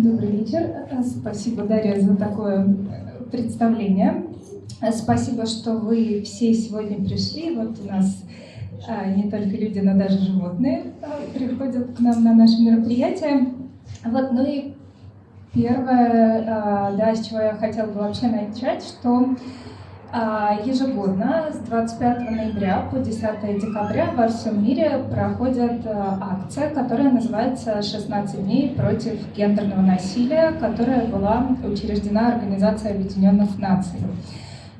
Добрый вечер. Спасибо, Дарья, за такое представление. Спасибо, что вы все сегодня пришли. Вот у нас а, не только люди, но даже животные а, приходят к нам на наше мероприятие. Вот, ну и первое, а, да, с чего я хотела бы вообще начать, что ежегодно с 25 ноября по 10 декабря во всем мире проходит акция, которая называется «16 дней против гендерного насилия», которая была учреждена Организацией Объединенных Наций.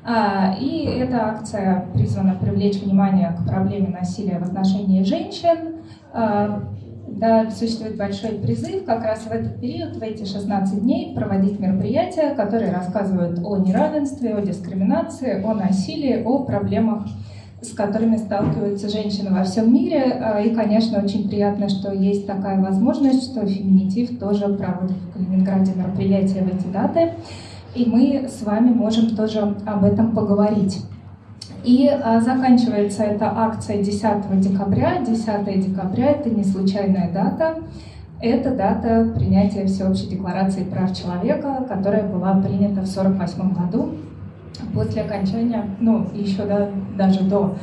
А, и эта акция призвана привлечь внимание к проблеме насилия в отношении женщин. Да, существует большой призыв как раз в этот период, в эти 16 дней, проводить мероприятия, которые рассказывают о неравенстве, о дискриминации, о насилии, о проблемах, с которыми сталкиваются женщины во всем мире. А, и, конечно, очень приятно, что есть такая возможность, что Феминитив тоже проводит в Калининграде мероприятия в эти даты и мы с вами можем тоже об этом поговорить. И а, заканчивается эта акция 10 декабря. 10 декабря — это не случайная дата, это дата принятия Всеобщей декларации прав человека, которая была принята в 1948 году после окончания, ну, еще да, даже до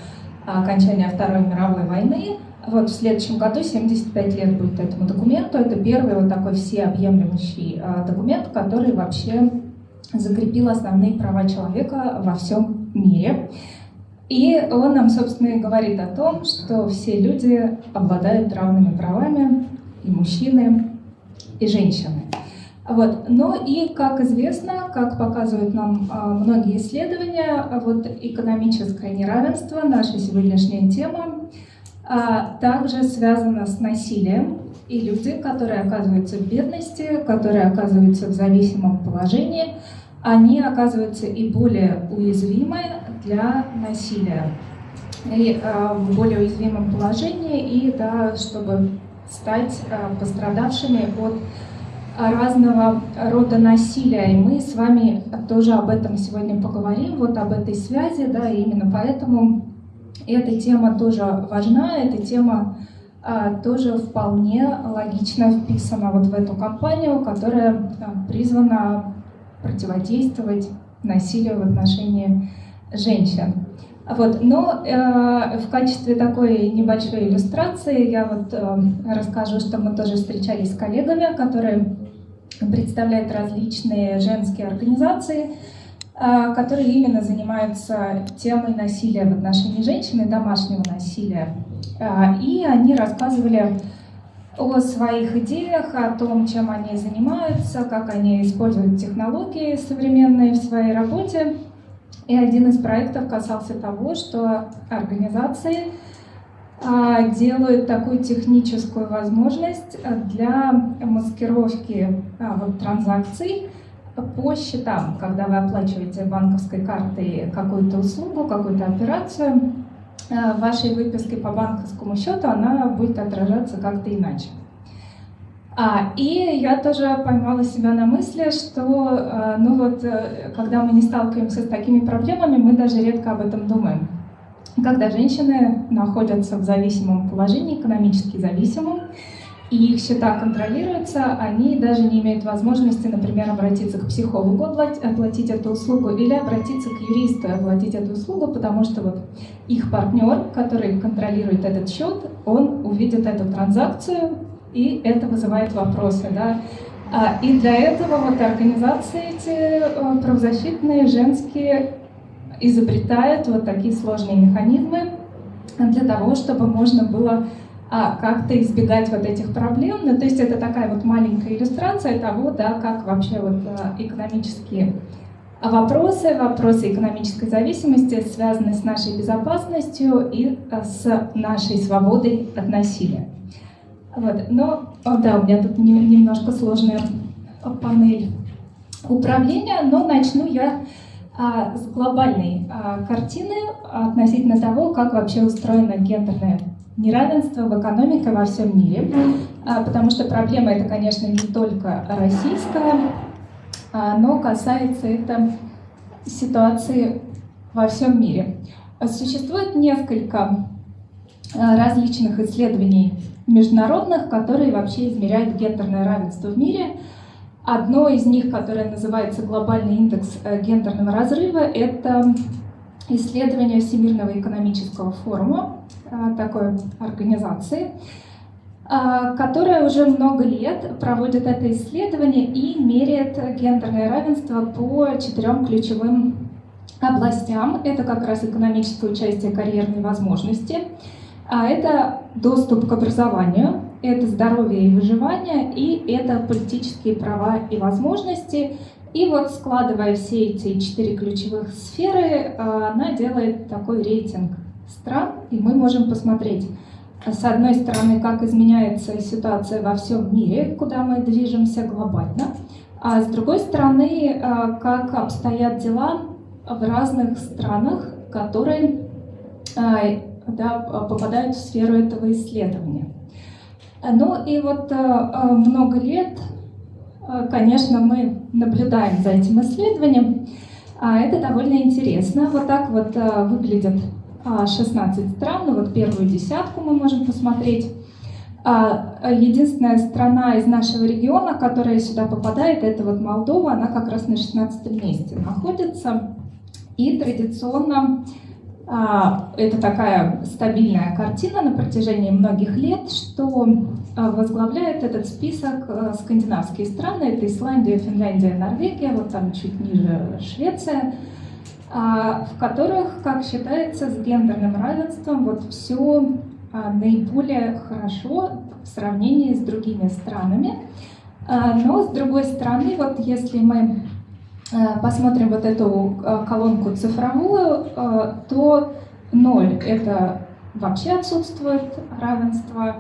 окончания Второй мировой войны. Вот в следующем году 75 лет будет этому документу. Это первый вот такой всеобъемлющий а, документ, который вообще закрепил основные права человека во всем мире. И он нам, собственно, и говорит о том, что все люди обладают равными правами, и мужчины, и женщины. Вот. Но и, как известно, как показывают нам а, многие исследования, вот экономическое неравенство, наша сегодняшняя тема, а, также связано с насилием. И люди, которые оказываются в бедности, которые оказываются в зависимом положении, они оказываются и более уязвимы для насилия, и э, в более уязвимом положении, и да, чтобы стать э, пострадавшими от разного рода насилия. И мы с вами тоже об этом сегодня поговорим, вот об этой связи, да, и именно поэтому эта тема тоже важна, эта тема а, тоже вполне логично вписана вот в эту кампанию, которая а, призвана противодействовать насилию в отношении женщин. Вот. Но э, в качестве такой небольшой иллюстрации я вот э, расскажу, что мы тоже встречались с коллегами, которые представляют различные женские организации, э, которые именно занимаются темой насилия в отношении женщин и домашнего насилия. Э, и они рассказывали о своих идеях, о том, чем они занимаются, как они используют технологии современные в своей работе. И один из проектов касался того, что организации а, делают такую техническую возможность для маскировки а, вот, транзакций по счетам, когда вы оплачиваете банковской картой какую-то услугу, какую-то операцию, Э, вашей выпиской по банковскому счету она будет отражаться как-то иначе. А, и я тоже поймала себя на мысли, что э, ну вот, э, когда мы не сталкиваемся с такими проблемами, мы даже редко об этом думаем. Когда женщины находятся в зависимом положении, экономически зависимом, и их счета контролируются, они даже не имеют возможности, например, обратиться к психологу, оплатить эту услугу, или обратиться к юристу, оплатить эту услугу, потому что вот их партнер, который контролирует этот счет, он увидит эту транзакцию, и это вызывает вопросы. Да? А, и для этого вот организации эти э, правозащитные, женские, изобретают вот такие сложные механизмы для того, чтобы можно было а как-то избегать вот этих проблем. Ну, то есть это такая вот маленькая иллюстрация того, да, как вообще вот а, экономические вопросы, вопросы экономической зависимости связаны с нашей безопасностью и а, с нашей свободой от насилия. Вот. Но, о, да, у меня тут немножко сложная панель управления, но начну я а, с глобальной а, картины относительно того, как вообще устроена гендерная неравенство в экономике во всем мире, а, потому что проблема это, конечно, не только российская, а, но касается это ситуации во всем мире. Существует несколько а, различных исследований международных, которые вообще измеряют гендерное равенство в мире. Одно из них, которое называется глобальный индекс э, гендерного разрыва, это исследование Всемирного экономического форума, э, такой организации, э, которая уже много лет проводит это исследование и меряет гендерное равенство по четырем ключевым областям. Это как раз экономическое участие, карьерные возможности, а это доступ к образованию, это здоровье и выживание, и это политические права и возможности. И вот складывая все эти четыре ключевых сферы, а, она делает такой рейтинг стран, и мы можем посмотреть, с одной стороны, как изменяется ситуация во всем мире, куда мы движемся глобально, а с другой стороны, а, как обстоят дела в разных странах, которые а, да, попадают в сферу этого исследования. Ну и вот э, э, много лет, э, конечно, мы наблюдаем за этим исследованием. А это довольно интересно. Вот так вот выглядят 16 стран. Ну вот первую десятку мы можем посмотреть. А, единственная страна из нашего региона, которая сюда попадает, это вот Молдова. Она как раз на 16 месте находится. И традиционно а, это такая стабильная картина на протяжении многих лет, что а, возглавляет этот список а, скандинавские страны. Это Исландия, Финляндия, Норвегия, вот там чуть ниже Швеция, в которых, как считается, с гендерным равенством вот все наиболее хорошо в сравнении с другими странами. Но, с другой стороны, вот если мы посмотрим вот эту э, колонку цифровую, э, то 0 — это вообще отсутствует равенство,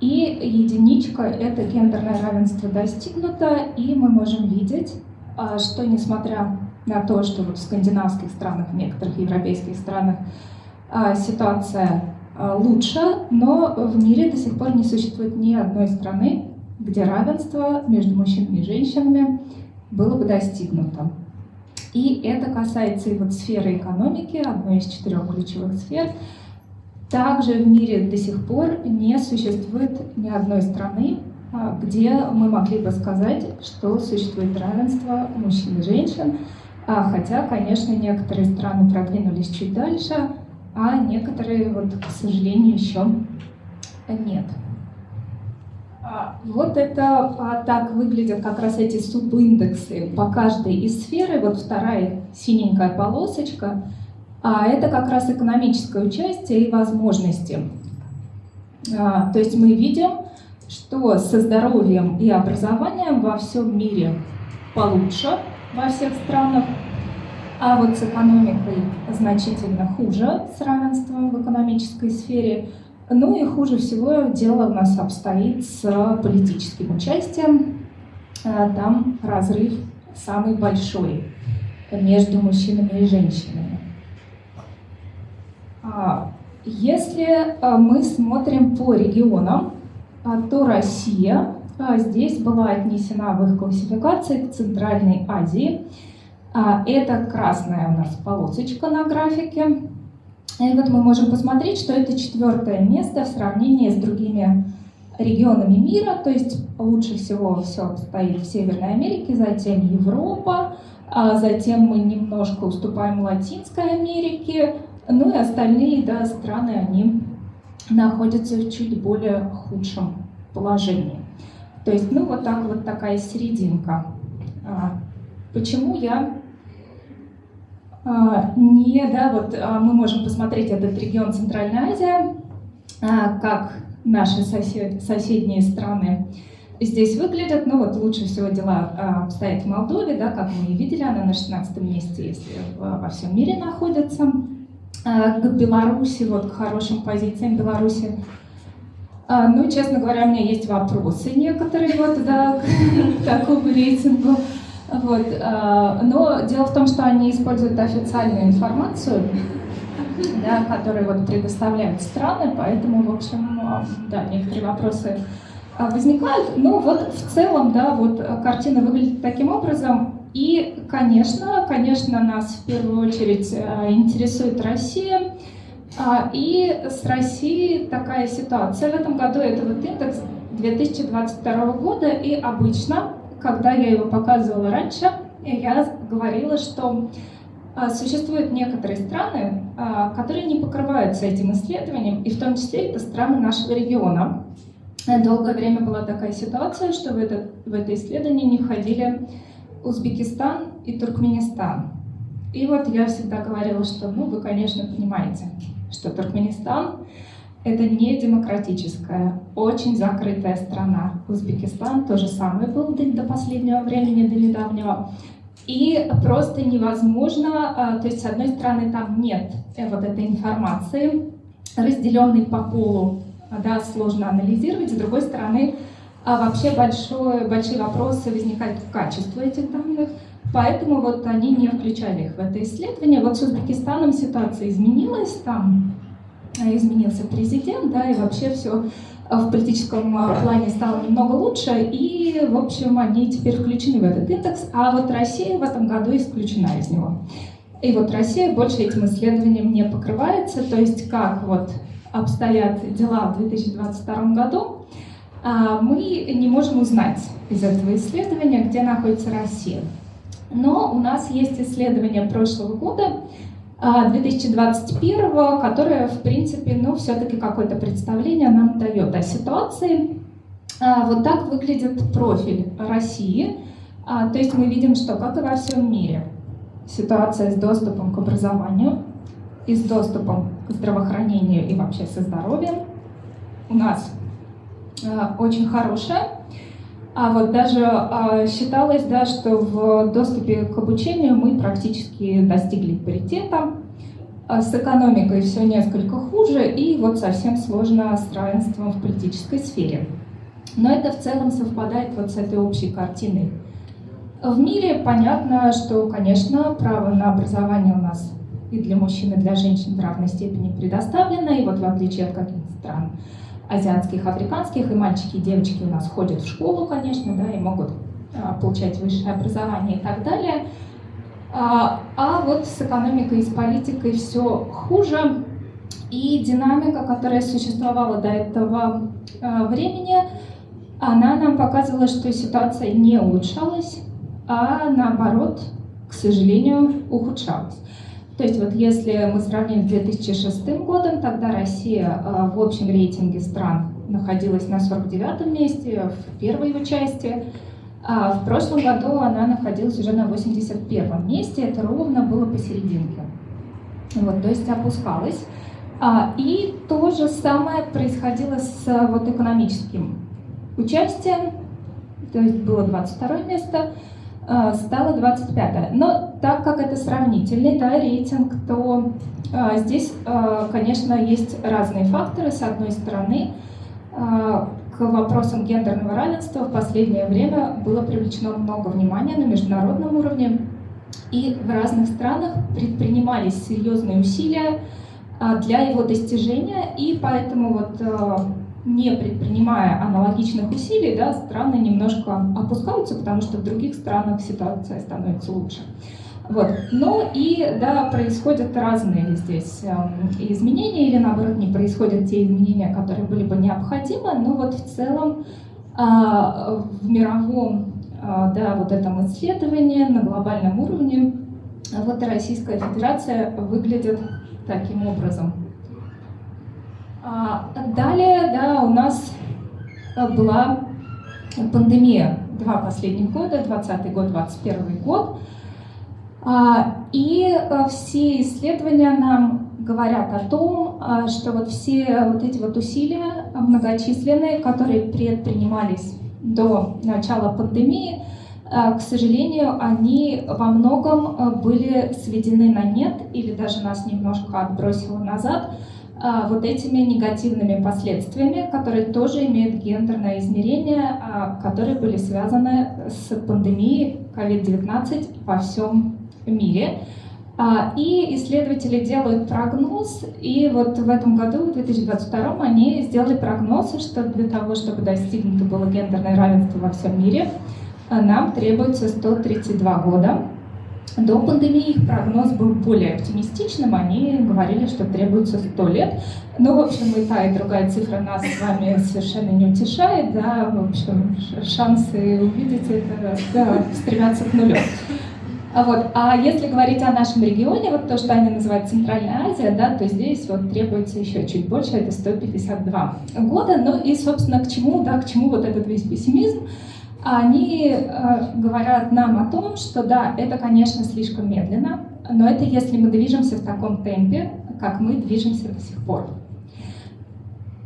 и единичка — это гендерное равенство достигнуто, и мы можем видеть, что несмотря на то, что в скандинавских странах, в некоторых европейских странах ситуация лучше, но в мире до сих пор не существует ни одной страны, где равенство между мужчинами и женщинами было бы достигнуто. И это касается и вот сферы экономики, одной из четырех ключевых сфер. Также в мире до сих пор не существует ни одной страны, а, где мы могли бы сказать, что существует равенство мужчин и женщин, а, хотя, конечно, некоторые страны продвинулись чуть дальше, а некоторые, вот, к сожалению, еще нет. А, вот это а, так выглядят как раз эти субиндексы по каждой из сферы. Вот вторая синенькая полосочка. А это как раз экономическое участие и возможности. А, то есть мы видим, что со здоровьем и образованием во всем мире получше во всех странах, а вот с экономикой значительно хуже, с равенством в экономической сфере – ну и хуже всего дело у нас обстоит с политическим участием. А, там разрыв самый большой между мужчинами и женщинами. А, если а, мы смотрим по регионам, то Россия здесь была отнесена в их классификации к Центральной Азии. Это красная у нас полосочка на графике. И вот мы можем посмотреть, что это четвертое место в сравнении с другими регионами мира, то есть лучше всего все стоит в Северной Америке, затем Европа, а затем мы немножко уступаем Латинской Америке, ну и остальные да, страны, они находятся в чуть более худшем положении. То есть, ну вот так вот такая серединка. А, почему я не, да, вот а, мы можем посмотреть этот регион Центральная Азия, а, как наши сосед, соседние страны здесь выглядят. Ну вот лучше всего дела обстоят в Молдове, да, как мы и видели, она на 16 месте, если во всем мире находится. К Беларуси, вот к хорошим позициям Беларуси. Ну, честно говоря, у меня есть вопросы некоторые вот, да, к такому рейтингу. Вот. А, но дело в том, что они используют официальную информацию, да, которую вот предоставляют страны, поэтому, в общем, а, да, некоторые вопросы а, возникают. Но вот в целом, да, вот картина выглядит таким образом. И, конечно, конечно, нас в первую очередь интересует Россия. И с Россией такая ситуация в этом году, это вот индекс 2022 года, и обычно когда я его показывала раньше, я говорила, что а, существуют некоторые страны, а, которые не покрываются этим исследованием, и в том числе это страны нашего региона. Долгое время была такая ситуация, что в это, в это исследование не входили Узбекистан и Туркменистан. И вот я всегда говорила, что, ну, вы, конечно, понимаете, что Туркменистан — это не демократическая, очень закрытая страна. Узбекистан тоже самое был до, последнего времени, до недавнего. И просто невозможно, а, то есть с одной стороны там нет э, вот этой информации, разделенной по полу, да, сложно анализировать, с другой стороны а вообще большой, большие вопросы возникают к качеству этих данных, поэтому вот они не включали их в это исследование. Вот с Узбекистаном ситуация изменилась, там изменился президент, да, и вообще все Э, в политическом э, плане стало немного лучше, и, в общем, они теперь включены в этот индекс, а вот Россия в этом году исключена из него. И вот Россия больше этим исследованием не покрывается, то есть как вот обстоят дела в 2022 году, а, мы не можем узнать из этого исследования, где находится Россия. Но у нас есть исследование прошлого года, 2021, а, которое, в принципе, ну, все-таки какое-то представление нам дает о ситуации. А, вот так выглядит профиль России. А, то есть мы видим, что, как и во всем мире, ситуация с доступом к образованию и с доступом к здравоохранению и вообще со здоровьем у нас очень хорошая. А вот даже а, считалось, да, что в доступе к обучению мы практически достигли паритета. А с экономикой все несколько хуже, и вот совсем сложно с равенством в политической сфере. Но это в целом совпадает вот с этой общей картиной. В мире понятно, что, конечно, право на образование у нас и для мужчин, и для женщин в равной степени предоставлено, и вот в отличие от каких-то стран азиатских, африканских, и мальчики и девочки у нас ходят в школу, конечно, да, и могут а, получать высшее образование и так далее. А, а вот с экономикой и с политикой все хуже, и динамика, которая существовала до этого а, времени, она нам показывала, что ситуация не улучшалась, а наоборот, к сожалению, ухудшалась. То есть вот если мы сравним с 2006 годом, тогда Россия э, в общем рейтинге стран находилась на 49 месте, в первой его части, а в прошлом году она находилась уже на 81 месте, это ровно было посерединке. Вот, то есть опускалась. А, и то же самое происходило с вот, экономическим участием, то есть было 22 место, а, стало 25 Но так как это сравнительный да, рейтинг, то а, здесь, а, конечно, есть разные факторы. С одной стороны, к вопросам гендерного равенства в последнее время было привлечено много внимания на международном уровне, и в разных странах предпринимались серьезные усилия для его достижения, и поэтому вот не предпринимая аналогичных усилий, да, страны немножко опускаются, потому что в других странах ситуация становится лучше. Вот. Но и да, происходят разные здесь э, изменения, или наоборот не происходят те изменения, которые были бы необходимы, но вот в целом э, в мировом э, да, вот этом исследовании на глобальном уровне вот Российская Федерация выглядит таким образом. А, далее, да, у нас э, была пандемия два последних года, 20 год, 21 год. А, и э, все исследования нам говорят о том, а, что вот все вот эти вот усилия многочисленные, которые предпринимались до начала пандемии, э, к сожалению, они во многом были сведены на нет или даже нас немножко отбросило назад, вот этими негативными последствиями, которые тоже имеют гендерное измерение, а, которые были связаны с пандемией COVID-19 во всем мире. А, и исследователи делают прогноз, и вот в этом году, в 2022, они сделали прогноз, что для того, чтобы достигнуто было гендерное равенство во всем мире, нам требуется 132 года. До пандемии их прогноз был более оптимистичным, они говорили, что требуется 100 лет. Но, в общем, и та, и другая цифра нас с вами совершенно не утешает, да, в общем, шансы увидеть это да, стремятся к нулю. А, вот. а если говорить о нашем регионе, вот то, что они называют Центральная Азия, да, то здесь вот требуется еще чуть больше, это 152 года. Ну и, собственно, к чему, да, к чему вот этот весь пессимизм? Они э, говорят нам о том, что да, это, конечно, слишком медленно, но это если мы движемся в таком темпе, как мы движемся до сих пор.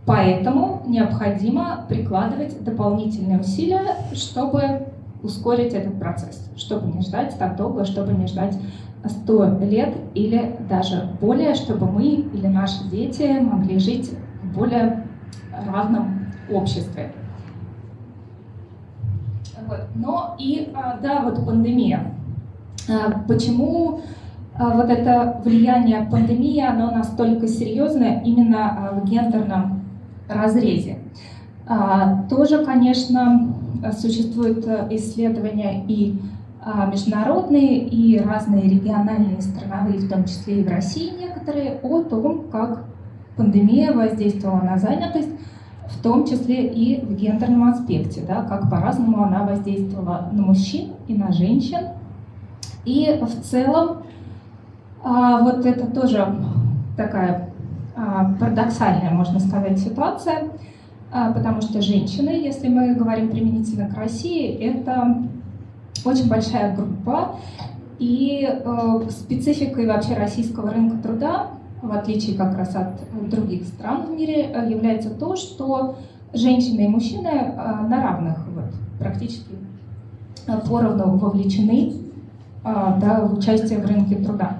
Поэтому необходимо прикладывать дополнительные усилия, чтобы ускорить этот процесс, чтобы не ждать так долго, чтобы не ждать 100 лет или даже более, чтобы мы или наши дети могли жить в более равном обществе. Вот. Но и, а, да, вот пандемия. А, почему а, вот это влияние пандемии, оно настолько серьезное именно в гендерном разрезе? Тоже, конечно, существуют исследования и международные, и разные региональные, страновые, в том числе и в России некоторые, о том, как пандемия воздействовала на занятость, в том числе и в гендерном аспекте, да, как по-разному она воздействовала на мужчин и на женщин. И в целом а, вот это тоже такая а, парадоксальная, можно сказать, ситуация, а, потому что женщины, если мы говорим применительно к России, это очень большая группа, и э, спецификой вообще российского рынка труда в отличие как раз от других стран в мире, э, является то, что женщины и мужчины э, на равных вот, практически э, поровну вовлечены да, в участие в рынке труда.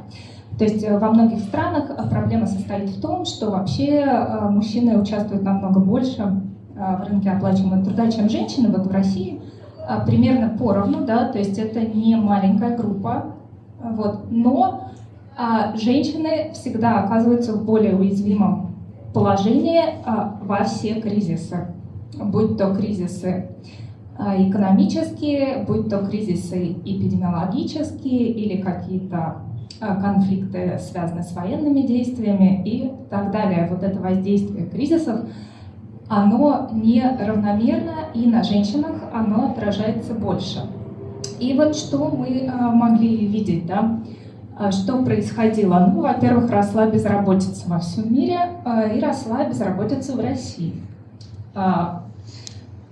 То есть во многих странах проблема состоит в том, что вообще мужчины участвуют намного больше в рынке оплачиваемого труда, чем женщины. Вот в России примерно поровну, да, то есть это не маленькая группа, вот, но женщины всегда оказываются в более уязвимом положении а, во все кризисы, будь то кризисы а, экономические, будь то кризисы эпидемиологические или какие-то конфликты, связанные с военными действиями и так далее. Вот это воздействие кризисов, оно неравномерно, и на женщинах оно отражается больше. И вот что мы могли видеть, да, а что происходило? Ну, во-первых, росла безработица во всем мире а, и росла безработица в России. А,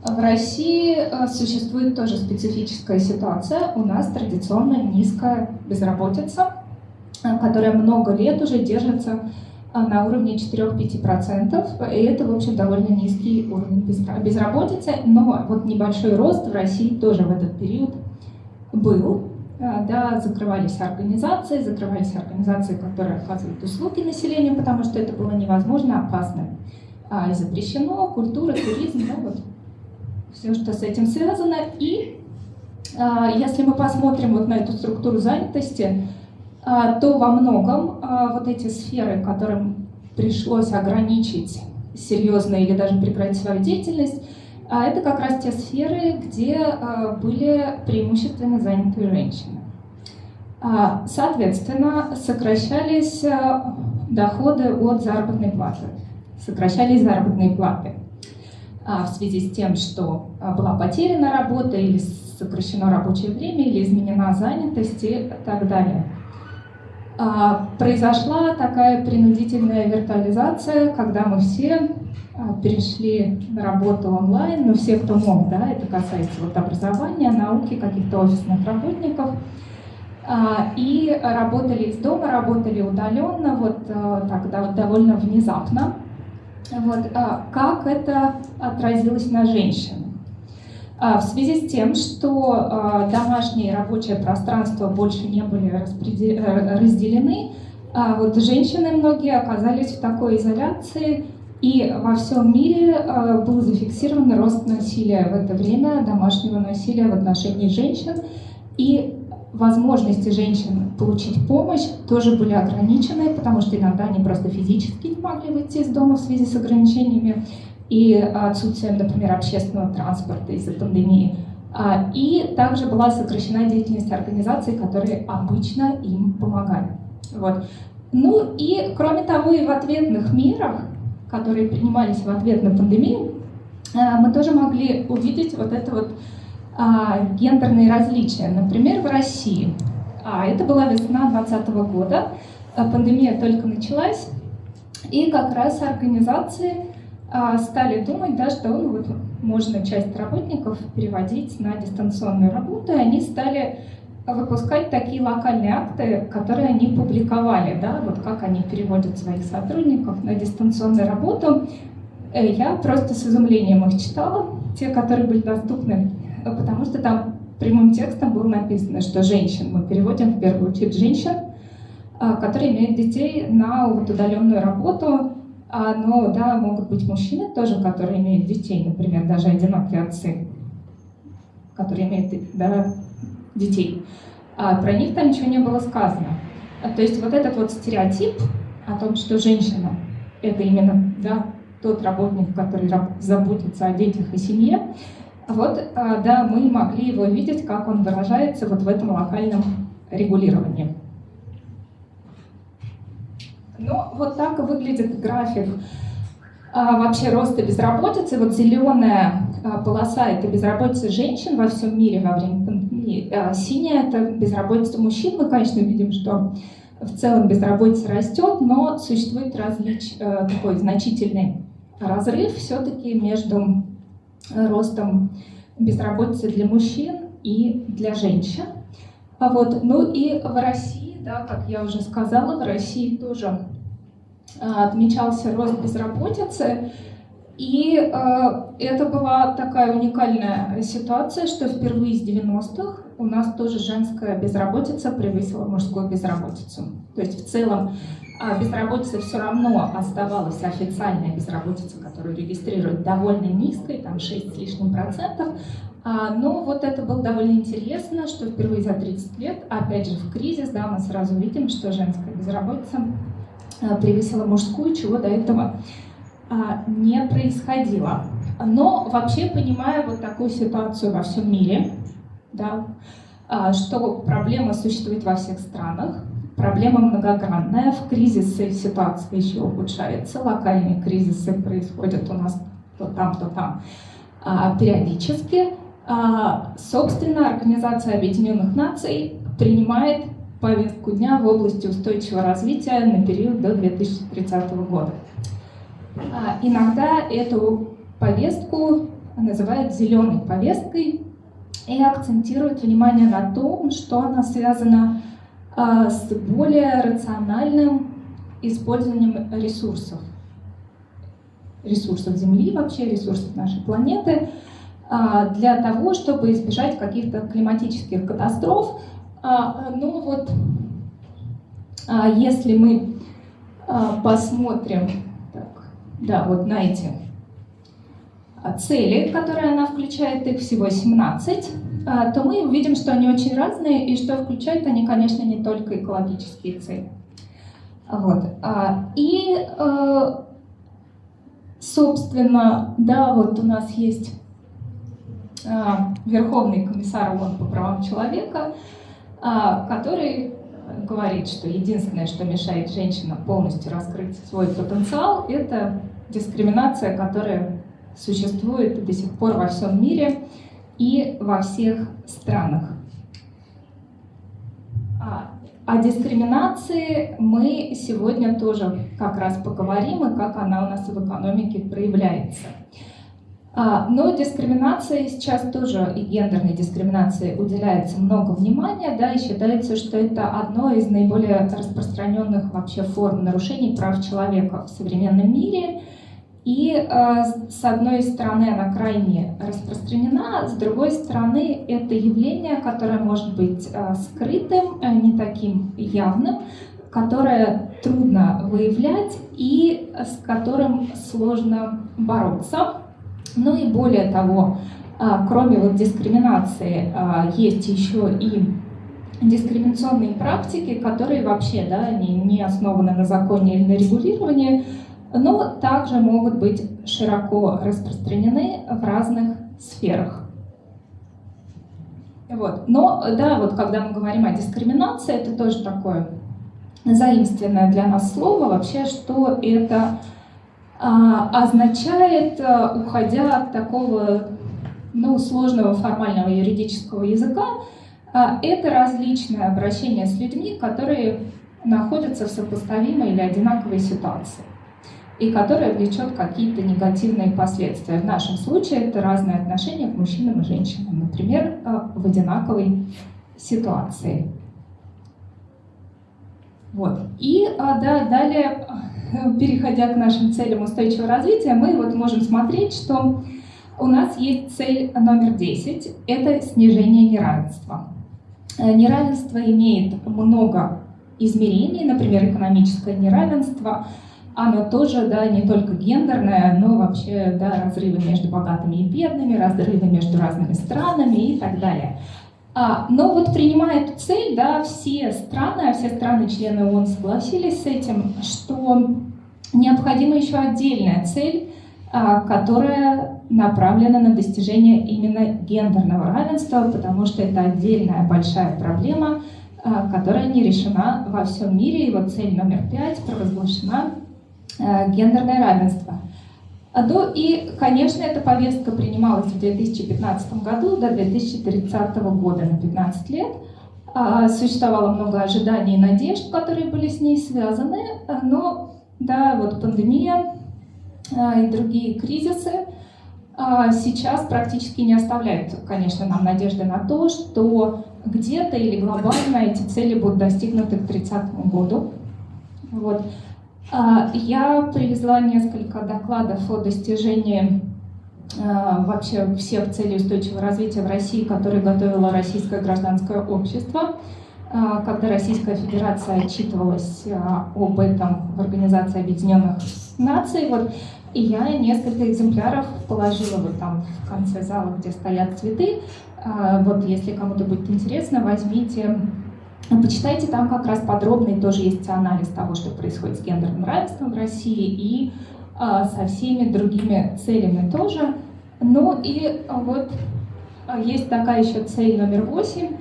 в России существует тоже специфическая ситуация. У нас традиционно низкая безработица, которая много лет уже держится на уровне 4-5%, и это, в общем, довольно низкий уровень безработицы, но вот небольшой рост в России тоже в этот период был. Э, да, закрывались организации, закрывались организации, которые оказывают услуги населению, потому что это было невозможно, опасно а, и запрещено, культура, туризм, да, вот все, что с этим связано. И а, если мы посмотрим вот на эту структуру занятости, а, то во многом вот эти сферы, которым пришлось ограничить серьезно или даже прекратить свою деятельность, а это как раз те сферы, где э, были преимущественно заняты женщины. А, соответственно, сокращались э, доходы от заработной платы, сокращались заработные платы а, в связи с тем, что была потеряна работа или сокращено рабочее время, или изменена занятость и так далее. А, произошла такая принудительная виртуализация, когда мы все а, перешли на работу онлайн, но все, кто мог, да, это касается вот образования, науки, каких-то офисных работников, а, и работали из дома, работали удаленно, вот а, так довольно внезапно. Вот, как это отразилось на женщин? В связи с тем, что домашнее и рабочее пространство больше не были разделены, вот женщины многие оказались в такой изоляции, и во всем мире э, был зафиксирован рост насилия в это время, домашнего насилия в отношении женщин. И возможности женщин получить помощь тоже были ограничены, потому что иногда они просто физически не могли выйти из дома в связи с ограничениями и отсутствием, например, общественного транспорта из-за пандемии. А, и также была сокращена деятельность организаций, которые обычно им помогали. Вот. Ну и, кроме того, и в ответных мерах, которые принимались в ответ на пандемию, а, мы тоже могли увидеть вот это вот а, гендерные различия. Например, в России. А, это была весна 2020 года, пандемия только началась, и как раз организации стали думать, да, что ну, вот, можно часть работников переводить на дистанционную работу, и они стали выпускать такие локальные акты, которые они публиковали, да, вот как они переводят своих сотрудников на дистанционную работу. Э, я просто с изумлением их читала, те, которые были доступны, потому что там прямым текстом было написано, что женщин, мы переводим в первую очередь женщин, а, которые имеют детей на вот удаленную работу, а, но да, могут быть мужчины тоже, которые имеют детей, например, даже одинокие отцы, которые имеют да, детей. А про них там ничего не было сказано. А, то есть вот этот вот стереотип о том, что женщина — это именно да, тот работник, который заботится о детях и семье, вот, а, да, мы могли его видеть, как он выражается вот в этом локальном регулировании. Ну, вот так выглядит график а, вообще роста безработицы. Вот зеленая а, полоса – это безработица женщин во всем мире во время пандемии. А синяя – это безработица мужчин. Мы, конечно, видим, что в целом безработица растет, но существует различ, э, такой значительный разрыв все-таки между ростом безработицы для мужчин и для женщин. А вот, ну и в России да, как я уже сказала, в России тоже а, отмечался рост безработицы. И э, это была такая уникальная ситуация, что впервые с 90-х у нас тоже женская безработица превысила мужскую безработицу. То есть в целом э, безработица все равно оставалась официальная безработица, которую регистрируют довольно низкой, там 6 с лишним процентов, а, но вот это было довольно интересно, что впервые за 30 лет, опять же в кризис, да, мы сразу видим, что женская безработица а, превысила мужскую, чего до этого а, не происходило. Но вообще понимая вот такую ситуацию во всем мире, да, что проблема существует во всех странах, проблема многогранная, в кризисы ситуация еще ухудшается, локальные кризисы происходят у нас то там, то там. Периодически, а, собственно, Организация Объединенных Наций принимает повестку дня в области устойчивого развития на период до 2030 года. А, иногда эту повестку называют зеленой повесткой и акцентирует внимание на том, что она связана а, с более рациональным использованием ресурсов. Ресурсов Земли вообще, ресурсов нашей планеты – а, для того, чтобы избежать каких-то климатических катастроф. А, ну вот, а, если мы посмотрим так, да, вот на эти цели, которые она включает, их всего 17, то мы увидим, что они очень разные, и что включают они, конечно, не только экологические цели. Вот. И, собственно, да, вот у нас есть а, Верховный комиссар ООН по правам человека, а, который говорит, что единственное, что мешает женщинам полностью раскрыть свой потенциал, это дискриминация, которая существует до сих пор во всем мире и во всех странах. А, о дискриминации мы сегодня тоже как раз поговорим, и как она у нас в экономике проявляется. А, но дискриминации сейчас тоже, и гендерной дискриминации уделяется много внимания, да, и считается, что это одно из наиболее распространенных вообще форм нарушений прав человека в современном мире. И э, с одной стороны она крайне распространена, с другой стороны это явление, которое может быть э, скрытым, э, не таким явным, которое трудно выявлять и с которым сложно бороться. Ну и более того, кроме вот дискриминации, есть еще и дискриминационные практики, которые вообще да, не, не основаны на законе или на регулировании, но также могут быть широко распространены в разных сферах. Вот. Но, да, вот когда мы говорим о дискриминации, это тоже такое заимственное для нас слово. Вообще, что это а, означает, а, уходя от такого ну, сложного формального юридического языка, а, это различное обращение с людьми, которые находятся в сопоставимой или одинаковой ситуации и которая влечет какие-то негативные последствия. В нашем случае это разные отношения к мужчинам и женщинам, например, в одинаковой ситуации. Вот. И да, далее переходя к нашим целям устойчивого развития, мы вот можем смотреть, что у нас есть цель номер 10 – это снижение неравенства. Э, неравенство имеет много измерений, например, экономическое неравенство, оно тоже, да, не только гендерное, но вообще, да, разрывы между богатыми и бедными, разрывы между разными странами и так далее. А, но вот принимая эту цель, да, все страны, а все страны-члены ООН согласились с этим, что необходима еще отдельная цель, а, которая направлена на достижение именно гендерного равенства, потому что это отдельная большая проблема, а, которая не решена во всем мире. И вот цель номер пять провозглашена гендерное равенство. Ну и, конечно, эта повестка принималась в 2015 году до 2030 года на 15 лет. А, существовало много ожиданий и надежд, которые были с ней связаны, но да, вот пандемия а, и другие кризисы а, сейчас практически не оставляют, конечно, нам надежды на то, что где-то или глобально эти цели будут достигнуты к 30 году. Вот. А, я привезла несколько докладов о достижении а, вообще всех целей устойчивого развития в России, которые готовило Российское гражданское общество. А, когда Российская Федерация отчитывалась об этом в Организации Объединенных Наций, вот, и я несколько экземпляров положила вот там в конце зала, где стоят цветы. Вот если кому-то будет интересно, возьмите Почитайте, там как раз подробный тоже есть анализ того, что происходит с гендерным равенством в России и а, со всеми другими целями тоже. Ну и вот а, есть такая еще цель номер восемь.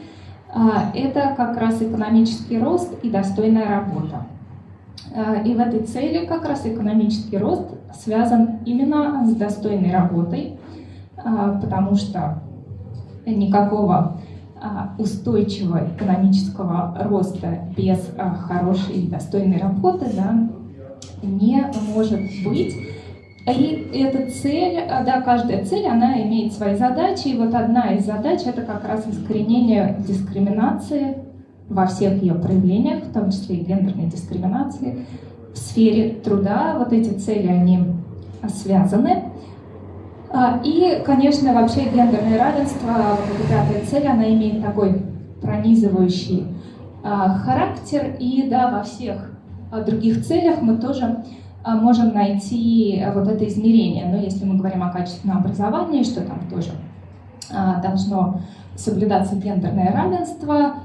А, это как раз экономический рост и достойная работа. И в этой цели как раз экономический рост связан именно с достойной работой, потому что никакого устойчивого экономического роста без а, хорошей и достойной работы да, не может быть. И эта цель, а, да, каждая цель, она имеет свои задачи. И вот одна из задач — это как раз искоренение дискриминации во всех ее проявлениях, в том числе и гендерной дискриминации. В сфере труда вот эти цели, они связаны. А, и, конечно, вообще гендерное равенство, вот пятая цель, она имеет такой пронизывающий а, характер. И да, во всех а, других целях мы тоже можем найти вот это измерение. Но если мы говорим о качественном образовании, что там тоже должно соблюдаться гендерное равенство,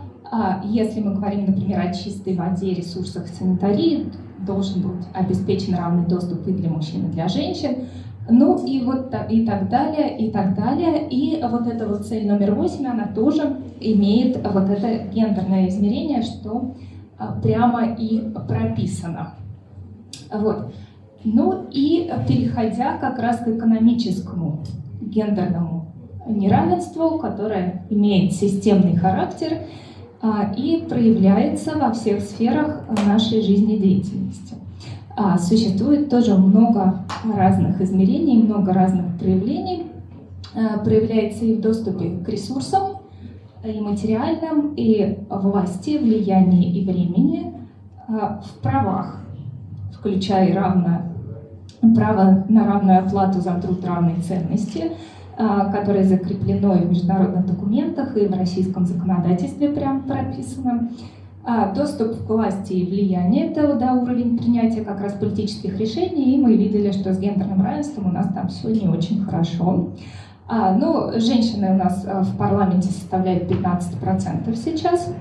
если мы говорим, например, о чистой воде, ресурсах санитарии, должен быть обеспечен равный доступ и для мужчин, и для женщин. Ну и вот и так далее, и так далее. И вот эта вот цель номер восемь, она тоже имеет вот это гендерное измерение, что а, прямо и прописано. Вот. Ну и переходя как раз к экономическому гендерному неравенству, которое имеет системный характер а, и проявляется во всех сферах нашей жизнедеятельности. А, существует тоже много разных измерений, много разных проявлений. А, проявляется и в доступе к ресурсам, и материальным, и власти, влиянии и времени, а, в правах, включая равное право на равную оплату за труд равной ценности, которое закреплено и в международных документах, и в российском законодательстве прям прописано. А, доступ к власти и влияние – это да, уровень принятия как раз политических решений, и мы видели, что с гендерным равенством у нас там все не очень хорошо. А, ну, женщины у нас а, в парламенте составляют 15% сейчас.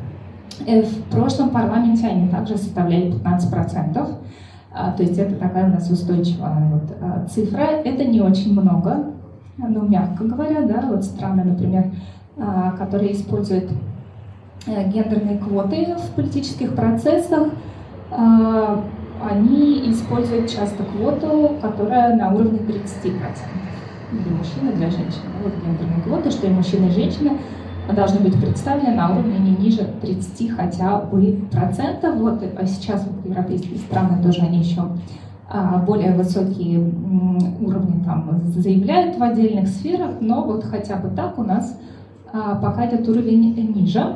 Э, в прошлом парламенте они также составляли 15%. А, то есть это такая у нас устойчивая вот, цифра. Это не очень много, ну, мягко говоря, да, вот страны, например, которые используют гендерные квоты в политических процессах, они используют часто квоту, которая на уровне 30% для мужчин и для женщин. Вот гендерные квоты, что и мужчины, и женщины должны быть представлены на уровне не ниже 30 хотя бы процентов. Вот а сейчас вот европейские страны тоже они еще более высокие уровни там заявляют в отдельных сферах, но вот хотя бы так у нас пока этот уровень ниже.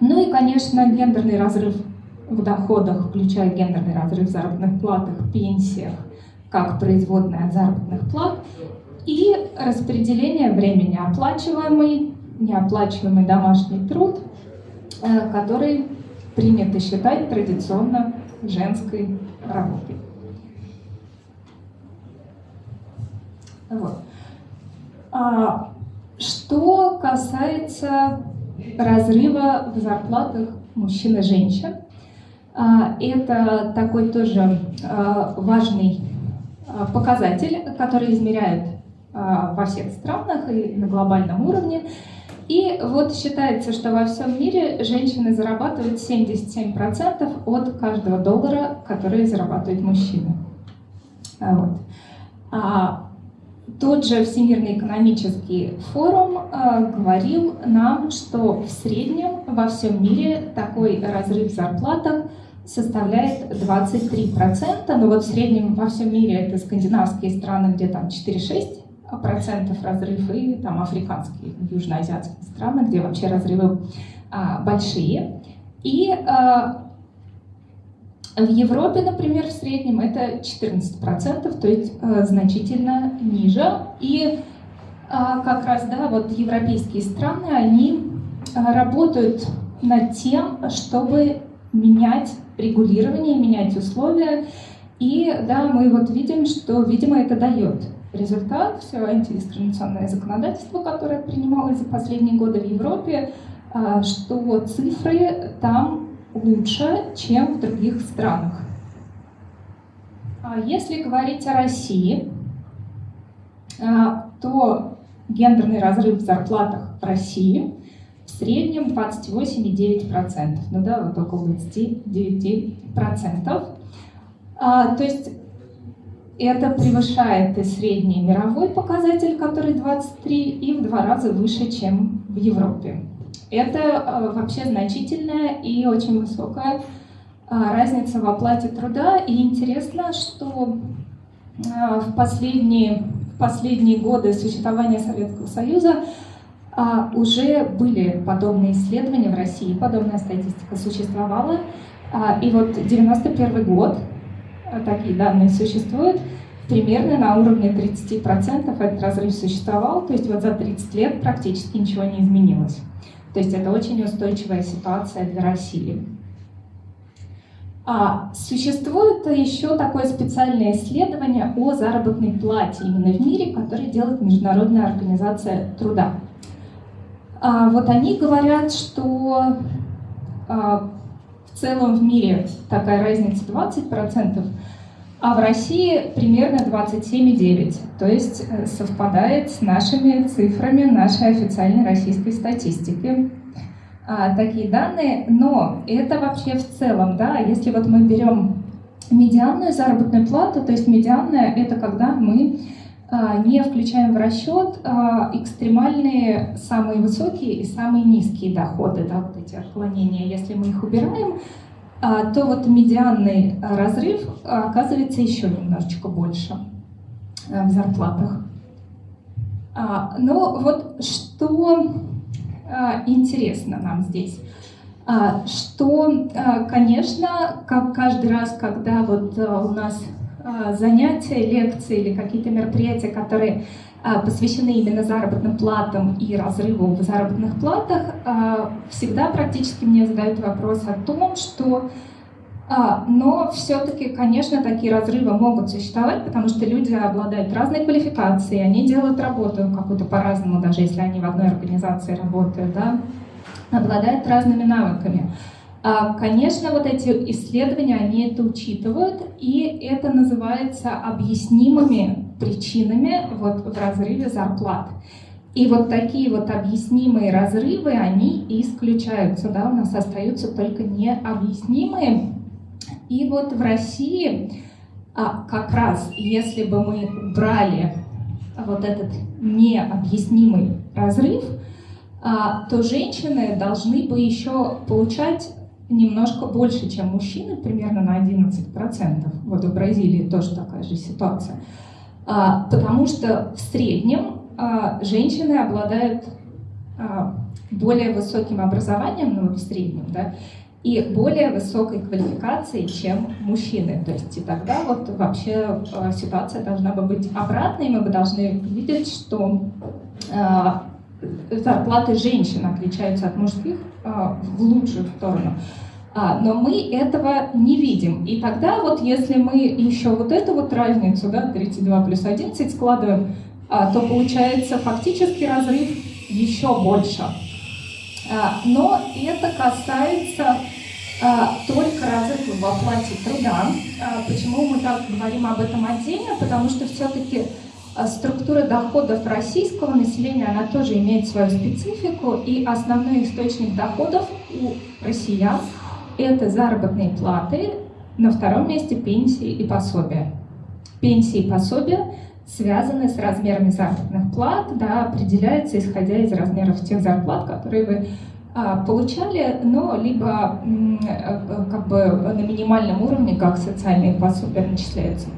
Ну и, конечно, гендерный разрыв в доходах, включая гендерный разрыв в заработных платах, пенсиях, как производная от заработных плат, и распределение времени оплачиваемый, неоплачиваемый домашний труд, э, который принято считать традиционно женской работой. Вот. А, что касается разрыва в зарплатах мужчин и женщин, а, это такой тоже а, важный а, показатель, который измеряют во всех странах и на глобальном уровне. И вот считается, что во всем мире женщины зарабатывают 77% от каждого доллара, который зарабатывают мужчины. Вот. Тот же Всемирный экономический форум э, говорил нам, что в среднем во всем мире такой разрыв зарплатах составляет 23%, но вот в среднем во всем мире это скандинавские страны, где там 4-6% разрыв, и там африканские, южноазиатские страны, где вообще разрывы а, большие. И а, в Европе, например, в среднем это 14%, то есть а, значительно ниже. И а, как раз, да, вот европейские страны, они а, работают над тем, чтобы менять регулирование, менять условия. И да, мы вот видим, что, видимо, это дает результат. Все антидискриминационное законодательство, которое принималось за последние годы в Европе, что цифры там лучше, чем в других странах. А если говорить о России, а, то гендерный разрыв в зарплатах в России в среднем 28,9%, ну да, вот около 29%. А, то есть это превышает и средний мировой показатель, который 23, и в два раза выше, чем в Европе. Это а, вообще значительная и очень высокая а, разница в оплате труда. И интересно, что а, в последние, в последние годы существования Советского Союза уже были подобные исследования в России, подобная статистика существовала. И вот 91 год, такие данные существуют, примерно на уровне 30% этот разрыв существовал, то есть вот за 30 лет практически ничего не изменилось. То есть это очень устойчивая ситуация для России. А существует еще такое специальное исследование о заработной плате именно в мире, которое делает Международная организация труда. А, вот они говорят, что а, в целом в мире такая разница 20%, а в России примерно 27,9%. То есть э, совпадает с нашими цифрами нашей официальной российской статистики. А, такие данные, но это вообще в целом, да, если вот мы берем медианную заработную плату, то есть медианная это когда мы а, не включаем в расчет а, экстремальные самые высокие и самые низкие доходы, да, вот эти отклонения. Если мы их убираем, то вот медианный разрыв оказывается еще немножечко больше в зарплатах. Но вот что интересно нам здесь, что, конечно, как каждый раз, когда вот у нас а, занятия, лекции или какие-то мероприятия, которые а, посвящены именно заработным платам и разрыву в заработных платах, а, всегда практически мне задают вопрос о том, что но все-таки, конечно, такие разрывы могут существовать, потому что люди обладают разной квалификацией, они делают работу какую-то по-разному, даже если они в одной организации работают, да, обладают разными навыками. А, конечно, вот эти исследования, они это учитывают, и это называется объяснимыми причинами вот в разрыве зарплат. И вот такие вот объяснимые разрывы, они исключаются, да, у нас остаются только необъяснимые. И вот в России а как раз, если бы мы убрали вот этот необъяснимый разрыв, а, то женщины должны бы еще получать немножко больше, чем мужчины, примерно на 11%. Вот в Бразилии тоже такая же ситуация. А, потому что в среднем а, женщины обладают более высоким образованием, ну, в среднем, да, и более высокой квалификацией, чем мужчины. То есть и тогда вот вообще ситуация должна бы быть обратной, мы бы должны видеть, что зарплаты женщин отличаются от мужских а, в лучшую сторону. А, но мы этого не видим. И тогда вот если мы еще вот эту вот разницу, да, 32 плюс 11 складываем, а, то получается фактически разрыв еще больше. Но это касается только разрыва в оплате труда. Почему мы так говорим об этом отдельно? Потому что все-таки а структура доходов российского населения, она тоже имеет свою специфику, и основной источник доходов у россиян – это заработные платы, на втором месте пенсии и пособия. Пенсии и пособия связаны с размерами заработных плат, да, определяются исходя из размеров тех зарплат, которые вы а, получали, но либо а, как бы на минимальном уровне, как социальные пособия начисляются.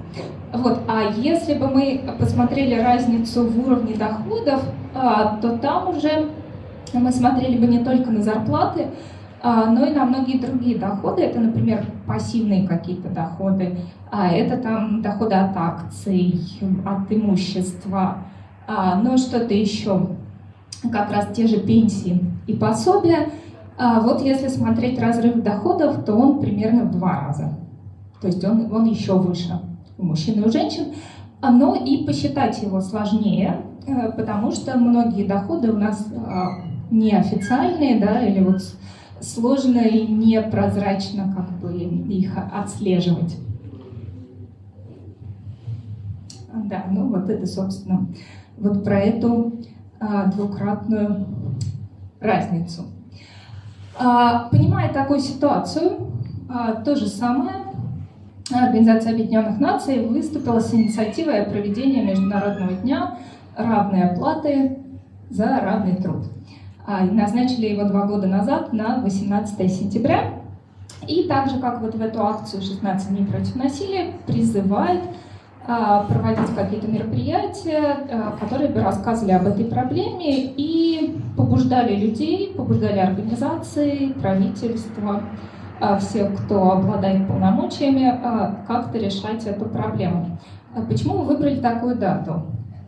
Вот. А если бы мы посмотрели разницу в уровне доходов, а, то там уже мы смотрели бы не только на зарплаты, но и на многие другие доходы. Это, например, пассивные какие-то доходы, а это там доходы от акций, от имущества, но что-то еще, как раз те же пенсии и пособия. Вот если смотреть разрыв доходов, то он примерно в два раза. То есть он, он еще выше у мужчин и у женщин, но и посчитать его сложнее, э, потому что многие доходы у нас а, неофициальные, да, или вот сложно и непрозрачно как бы их отслеживать. Да, ну вот это, собственно, вот про эту а, двукратную разницу. А, понимая такую ситуацию, а, то же самое Организация Объединенных Наций выступила с инициативой о проведении Международного дня равной оплаты за равный труд. А, назначили его два года назад на 18 сентября. И также, как вот в эту акцию «16 дней против насилия», призывает а, проводить какие-то мероприятия, а, которые бы рассказывали об этой проблеме и побуждали людей, побуждали организации, правительства, а, всех, кто обладает полномочиями, как-то решать эту проблему. Почему мы выбрали такую дату?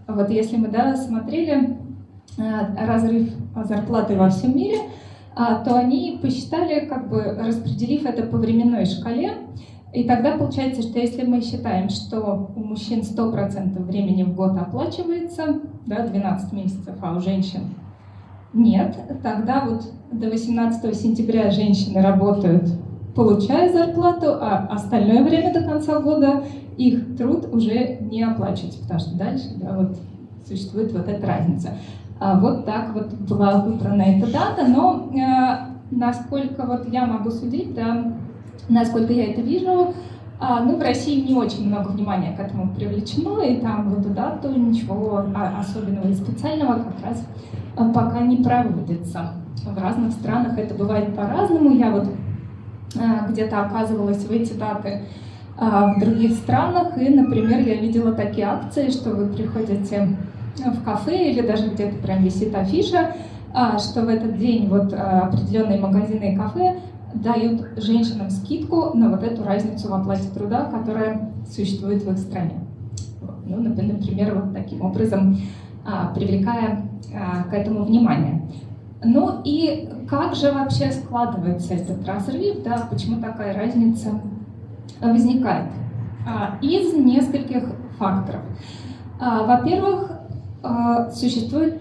Вот если мы да, смотрели разрыв зарплаты во всем мире, то они посчитали, как бы распределив это по временной шкале, и тогда получается, что если мы считаем, что у мужчин 100% времени в год оплачивается, да, 12 месяцев, а у женщин нет, тогда вот до 18 сентября женщины работают получая зарплату, а остальное время до конца года их труд уже не оплачивается, потому что дальше да, вот, существует вот эта разница. А вот так вот была выбрана эта дата, но э, насколько вот я могу судить, да, насколько я это вижу, а, ну, в России не очень много внимания к этому привлечено, и там в эту дату ничего особенного и специального как раз а, пока не проводится. В разных странах это бывает по-разному. Я вот Э, где-то оказывалась в эти даты а, в других странах. И, например, я видела такие акции, что вы приходите в кафе или даже где-то прям висит афиша, а, что в этот день вот а, определенные магазины и кафе дают женщинам скидку на вот эту разницу в оплате труда, которая существует в их стране. Ну, например, вот таким образом привлекая к этому внимание. Ну и как же вообще складывается этот разрыв, да, почему такая разница возникает? А, из нескольких факторов. А, во-первых, а, существует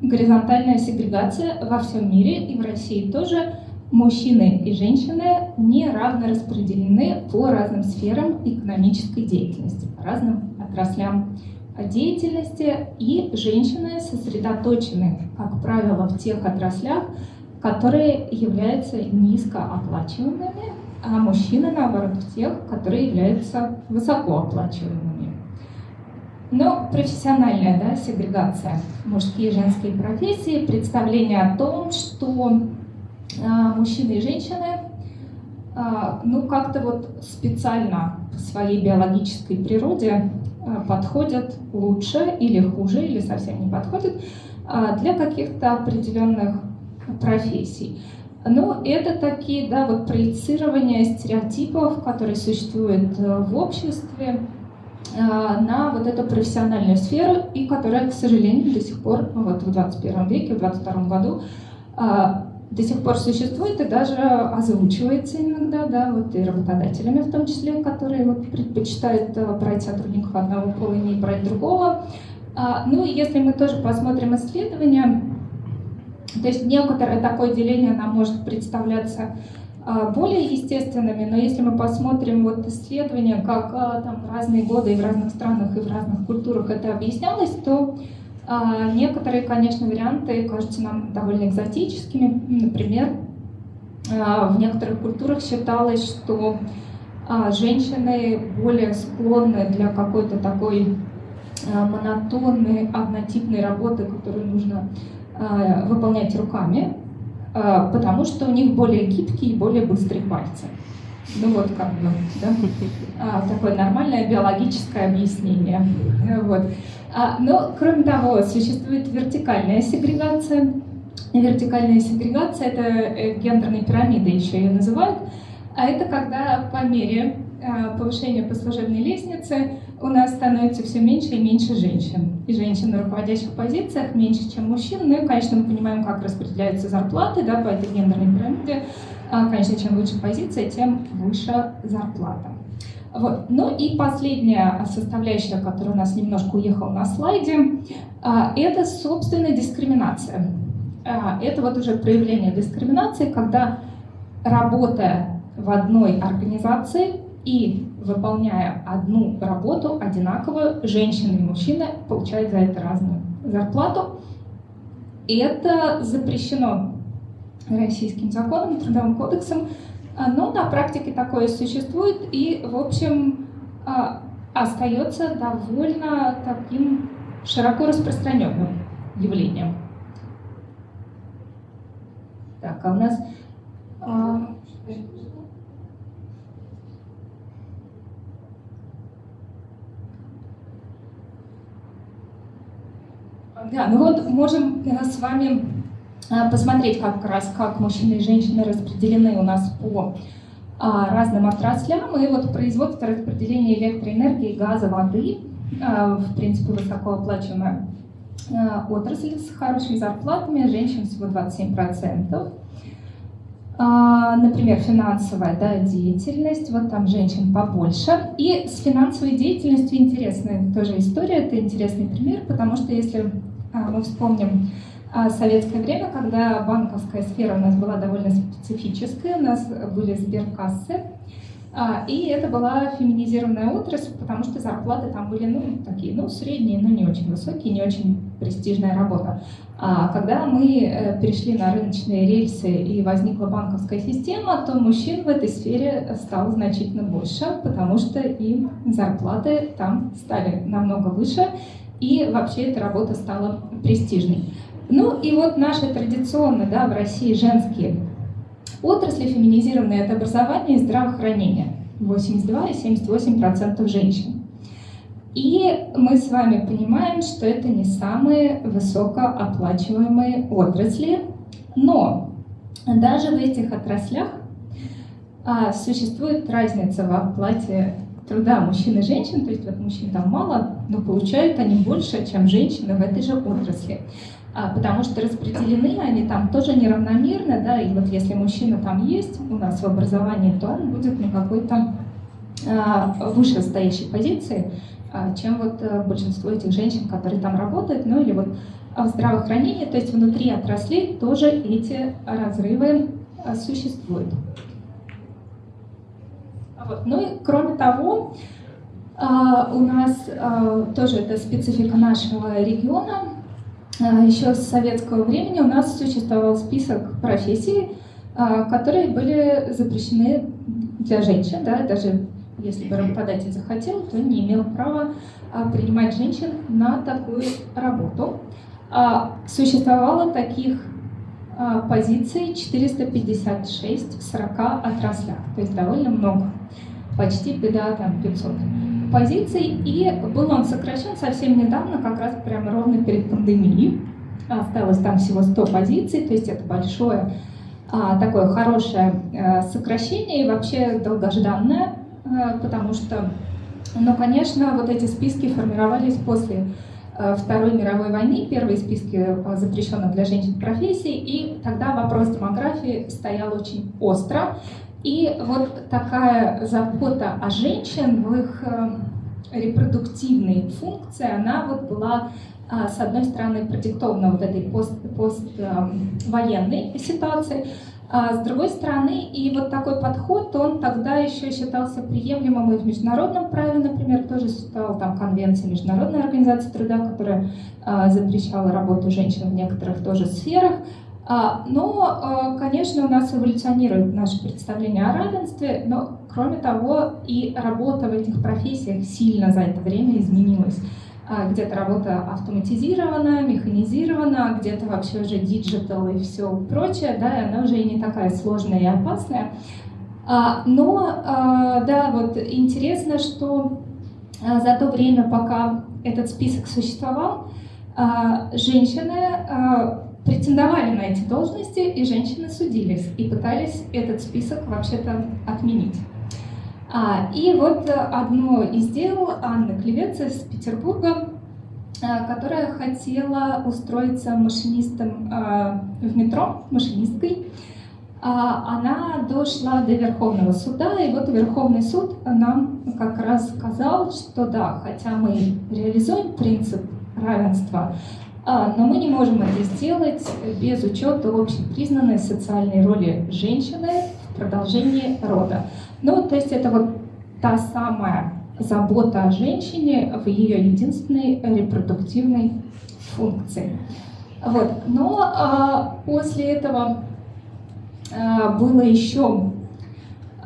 горизонтальная сегрегация во всем мире, и в России тоже мужчины и женщины не равно распределены по разным сферам экономической деятельности, по разным отраслям деятельности, и женщины сосредоточены, как правило, в тех отраслях, которые являются низкооплачиваемыми, а мужчины, наоборот, в тех, которые являются высокооплачиваемыми. Но профессиональная да, сегрегация, мужские и женские профессии, представление о том, что а, мужчины и женщины а, ну как-то вот специально по своей биологической природе а, подходят лучше или хуже, или совсем не подходят а, для каких-то определенных профессий. Ну, это такие, да, вот проецирования стереотипов, которые существуют э, в обществе, на вот эту профессиональную сферу, и которая, к сожалению, до сих пор, вот в 21 веке, в 22 году, до сих пор существует и даже озвучивается иногда, да, вот и работодателями в том числе, которые вот предпочитают э, брать сотрудников одного пола и не брать другого. Ну и если мы тоже посмотрим исследования, то есть некоторое такое деление нам может представляться более естественными, но если мы посмотрим вот исследования, как а, там в разные годы и в разных странах и в разных культурах это объяснялось, то а, некоторые, конечно, варианты кажутся нам довольно экзотическими. Например, а, в некоторых культурах считалось, что а, женщины более склонны для какой-то такой монотонной, однотипной работы, которую нужно выполнять руками, потому что у них более гибкие и более быстрые пальцы. Ну вот как бы, да, а, такое нормальное биологическое объяснение. Вот. А, но, кроме того, существует вертикальная сегрегация. Вертикальная сегрегация — это э, гендерные пирамиды, еще ее называют. А это когда по мере а, повышения по служебной лестнице у нас становится все меньше и меньше женщин. И женщин на руководящих позициях меньше, чем мужчин. Ну и, конечно, мы понимаем, как распределяются зарплаты да, по этой гендерной пирамиде. А, конечно, чем выше позиция, тем выше зарплата. Вот. Ну и последняя составляющая, которая у нас немножко уехала на слайде, а, это, собственно, дискриминация. А, это вот уже проявление дискриминации, когда работая в одной организации и выполняя одну работу одинаково, женщины и мужчины получают за это разную зарплату. И это запрещено российским законом, трудовым кодексом, а, но на практике такое существует и, в общем, а, остается довольно таким широко распространенным явлением. Так, а у нас... А... Да, ну вот можем э, с вами а, посмотреть как раз, как мужчины и женщины распределены у нас по а, разным отраслям. И вот производство распределение электроэнергии, газа, воды, а, в принципе, высокооплачиваемая отрасль с хорошими зарплатами, женщин всего 27%. Например, финансовая да, деятельность, вот там женщин побольше. И с финансовой деятельностью интересная тоже история, это интересный пример, потому что если мы вспомним а советское время, когда банковская сфера у нас была довольно специфическая, у нас были сберкассы, а, и это была феминизированная отрасль, потому что зарплаты там были, ну, такие, ну, средние, но не очень высокие, не очень престижная работа. А когда мы э, перешли на рыночные рельсы и возникла банковская система, то мужчин в этой сфере стало значительно больше, потому что и зарплаты там стали намного выше, и вообще эта работа стала престижной. Ну и вот наши традиционно да, в России женские отрасли феминизированные это образование и здравоохранение. 82 и 78% женщин. И мы с вами понимаем, что это не самые высокооплачиваемые отрасли, но даже в этих отраслях а, существует разница в оплате труда мужчин и женщин, то есть вот мужчин там мало, но получают они больше, чем женщины в этой же отрасли. А, потому что распределены они там тоже неравномерно, да, и вот если мужчина там есть у нас в образовании, то он будет на какой-то а, вышестоящей позиции, а, чем вот а, большинство этих женщин, которые там работают, ну или вот в здравоохранении, то есть внутри отраслей тоже эти разрывы существуют. Вот. Ну и кроме того, у нас а, тоже это специфика нашего региона. А, еще с советского времени у нас существовал список профессий, которые были запрещены для женщин, да, даже если бы работодатель захотел, то не имел права принимать женщин на такую работу. Существовало таких позиций 456 в 40 отраслях, то есть довольно много, почти беда там 500 позиций, и был он сокращен совсем недавно, как раз прямо ровно перед пандемией. Осталось там всего 100 позиций, то есть это большое, а, такое хорошее а, сокращение и вообще долгожданное, а, потому что, ну, конечно, вот эти списки формировались после Второй мировой войны, первые списки запрещенных для женщин профессий, и тогда вопрос демографии стоял очень остро. И вот такая забота о женщин в их э, репродуктивной функции, она вот была а, с одной стороны продиктована вот этой пост, поствоенной эм, ситуацией, а с другой стороны, и вот такой подход, он тогда еще считался приемлемым и в международном праве, например, тоже существовала там конвенция Международной организации труда, которая а, запрещала работу женщин в некоторых тоже сферах. А, но, а, конечно, у нас эволюционирует наше представление о равенстве, но, кроме того, и работа в этих профессиях сильно за это время изменилась. А, где-то работа автоматизирована, механизирована, где-то вообще уже digital и все прочее, да, и она уже и не такая сложная и опасная. Но, да, вот интересно, что за то время, пока этот список существовал, женщины претендовали на эти должности, и женщины судились, и пытались этот список вообще-то отменить. А, и вот одно из дел Анны Клевец из Петербурга, а, которая хотела устроиться машинистом а, в метро, машинисткой, а, она дошла до Верховного суда, и вот Верховный суд нам как раз сказал, что да, хотя мы реализуем принцип равенства, но мы не можем это сделать без учета общепризнанной социальной роли женщины в продолжении рода. Ну, то есть это вот та самая забота о женщине в ее единственной репродуктивной функции. Вот. Но а, после этого а, было еще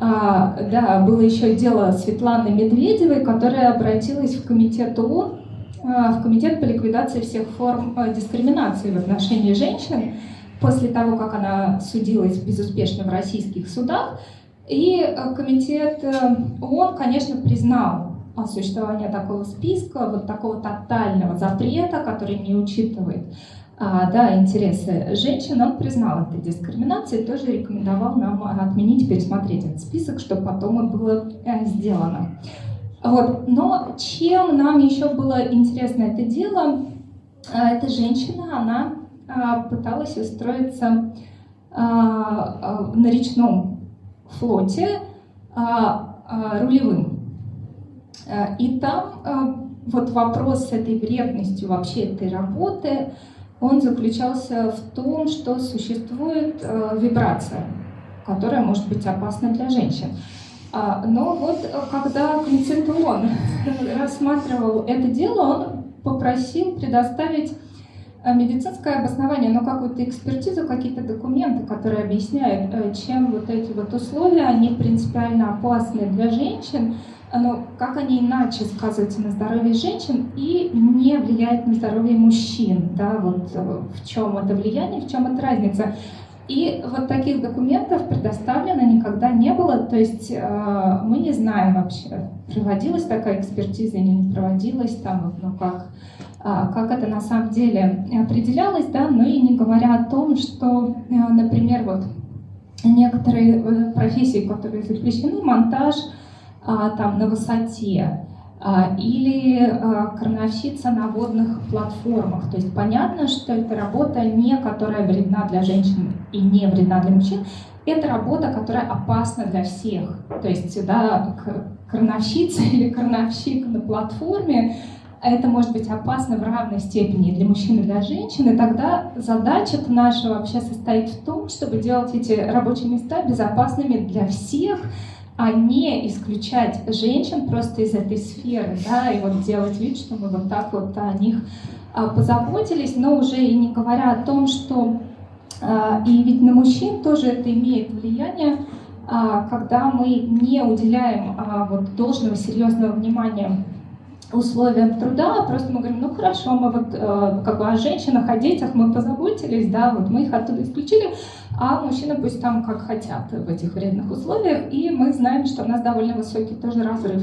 а, да, было еще дело Светланы Медведевой, которая обратилась в комитет ООН в Комитет по ликвидации всех форм э, дискриминации в отношении женщин после того, как она судилась безуспешно в российских судах. И э, комитет ООН, конечно, признал существование такого списка, вот такого тотального запрета, который не учитывает а, да, интересы женщин, он признал этой дискриминацией, тоже рекомендовал нам отменить, пересмотреть этот список, чтобы потом это было сделано. Вот. Но чем нам еще было интересно это дело, а, эта женщина, она а, пыталась устроиться а, на речном флоте рулевым. И там вот вопрос с этой вредностью вообще этой работы, он заключался в том, что существует вибрация, которая может быть опасна для женщин. А, но вот э, когда комитет ООН рассматривал это дело, он попросил предоставить э, медицинское обоснование, но какую-то экспертизу, какие-то документы, которые объясняют, э, чем вот эти вот условия, они принципиально опасны для женщин, но как они иначе сказываются на здоровье женщин и не влияют на здоровье мужчин, да, вот в чем это влияние, в чем это разница. И вот таких документов предоставлено никогда не было, то есть э, мы не знаем вообще, проводилась такая экспертиза или не проводилась, там, ну как, э, как это на самом деле определялось, да, ну и не говоря о том, что, э, например, вот некоторые э, профессии, которые запрещены, монтаж э, там на высоте, а, или а, крановщица на водных платформах. То есть понятно, что это работа не которая вредна для женщин и не вредна для мужчин, это работа, которая опасна для всех. То есть да, крановщица или крановщик на платформе это может быть опасно в равной степени для мужчин и для женщин, и тогда задача наша вообще состоит в том, чтобы делать эти рабочие места безопасными для всех, а не исключать женщин просто из этой сферы, да, и вот делать вид, что мы вот так вот о них а, позаботились, но уже и не говоря о том, что а, и ведь на мужчин тоже это имеет влияние, а, когда мы не уделяем вот должного серьезного внимания условиям труда, просто мы говорим, ну хорошо, мы вот э, как бы о женщинах, о детях мы позаботились, да, вот мы их оттуда исключили, а мужчины пусть там как хотят в этих вредных условиях, и мы знаем, что у нас довольно высокий тоже разрыв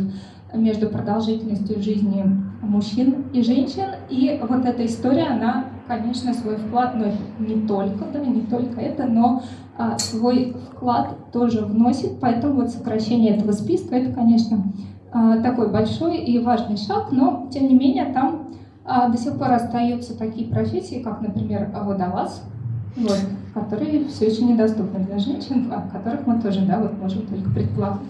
между продолжительностью жизни мужчин и женщин, и вот эта история, она, конечно, свой вклад, но не только, да, не только это, но а, свой вклад тоже вносит, поэтому вот сокращение этого списка, это, конечно, а, такой большой и важный шаг, но, тем не менее, там а, до сих пор остаются такие профессии, как, например, водолаз, вот, которые все еще недоступны для женщин, о которых мы тоже да, вот можем только предполагать.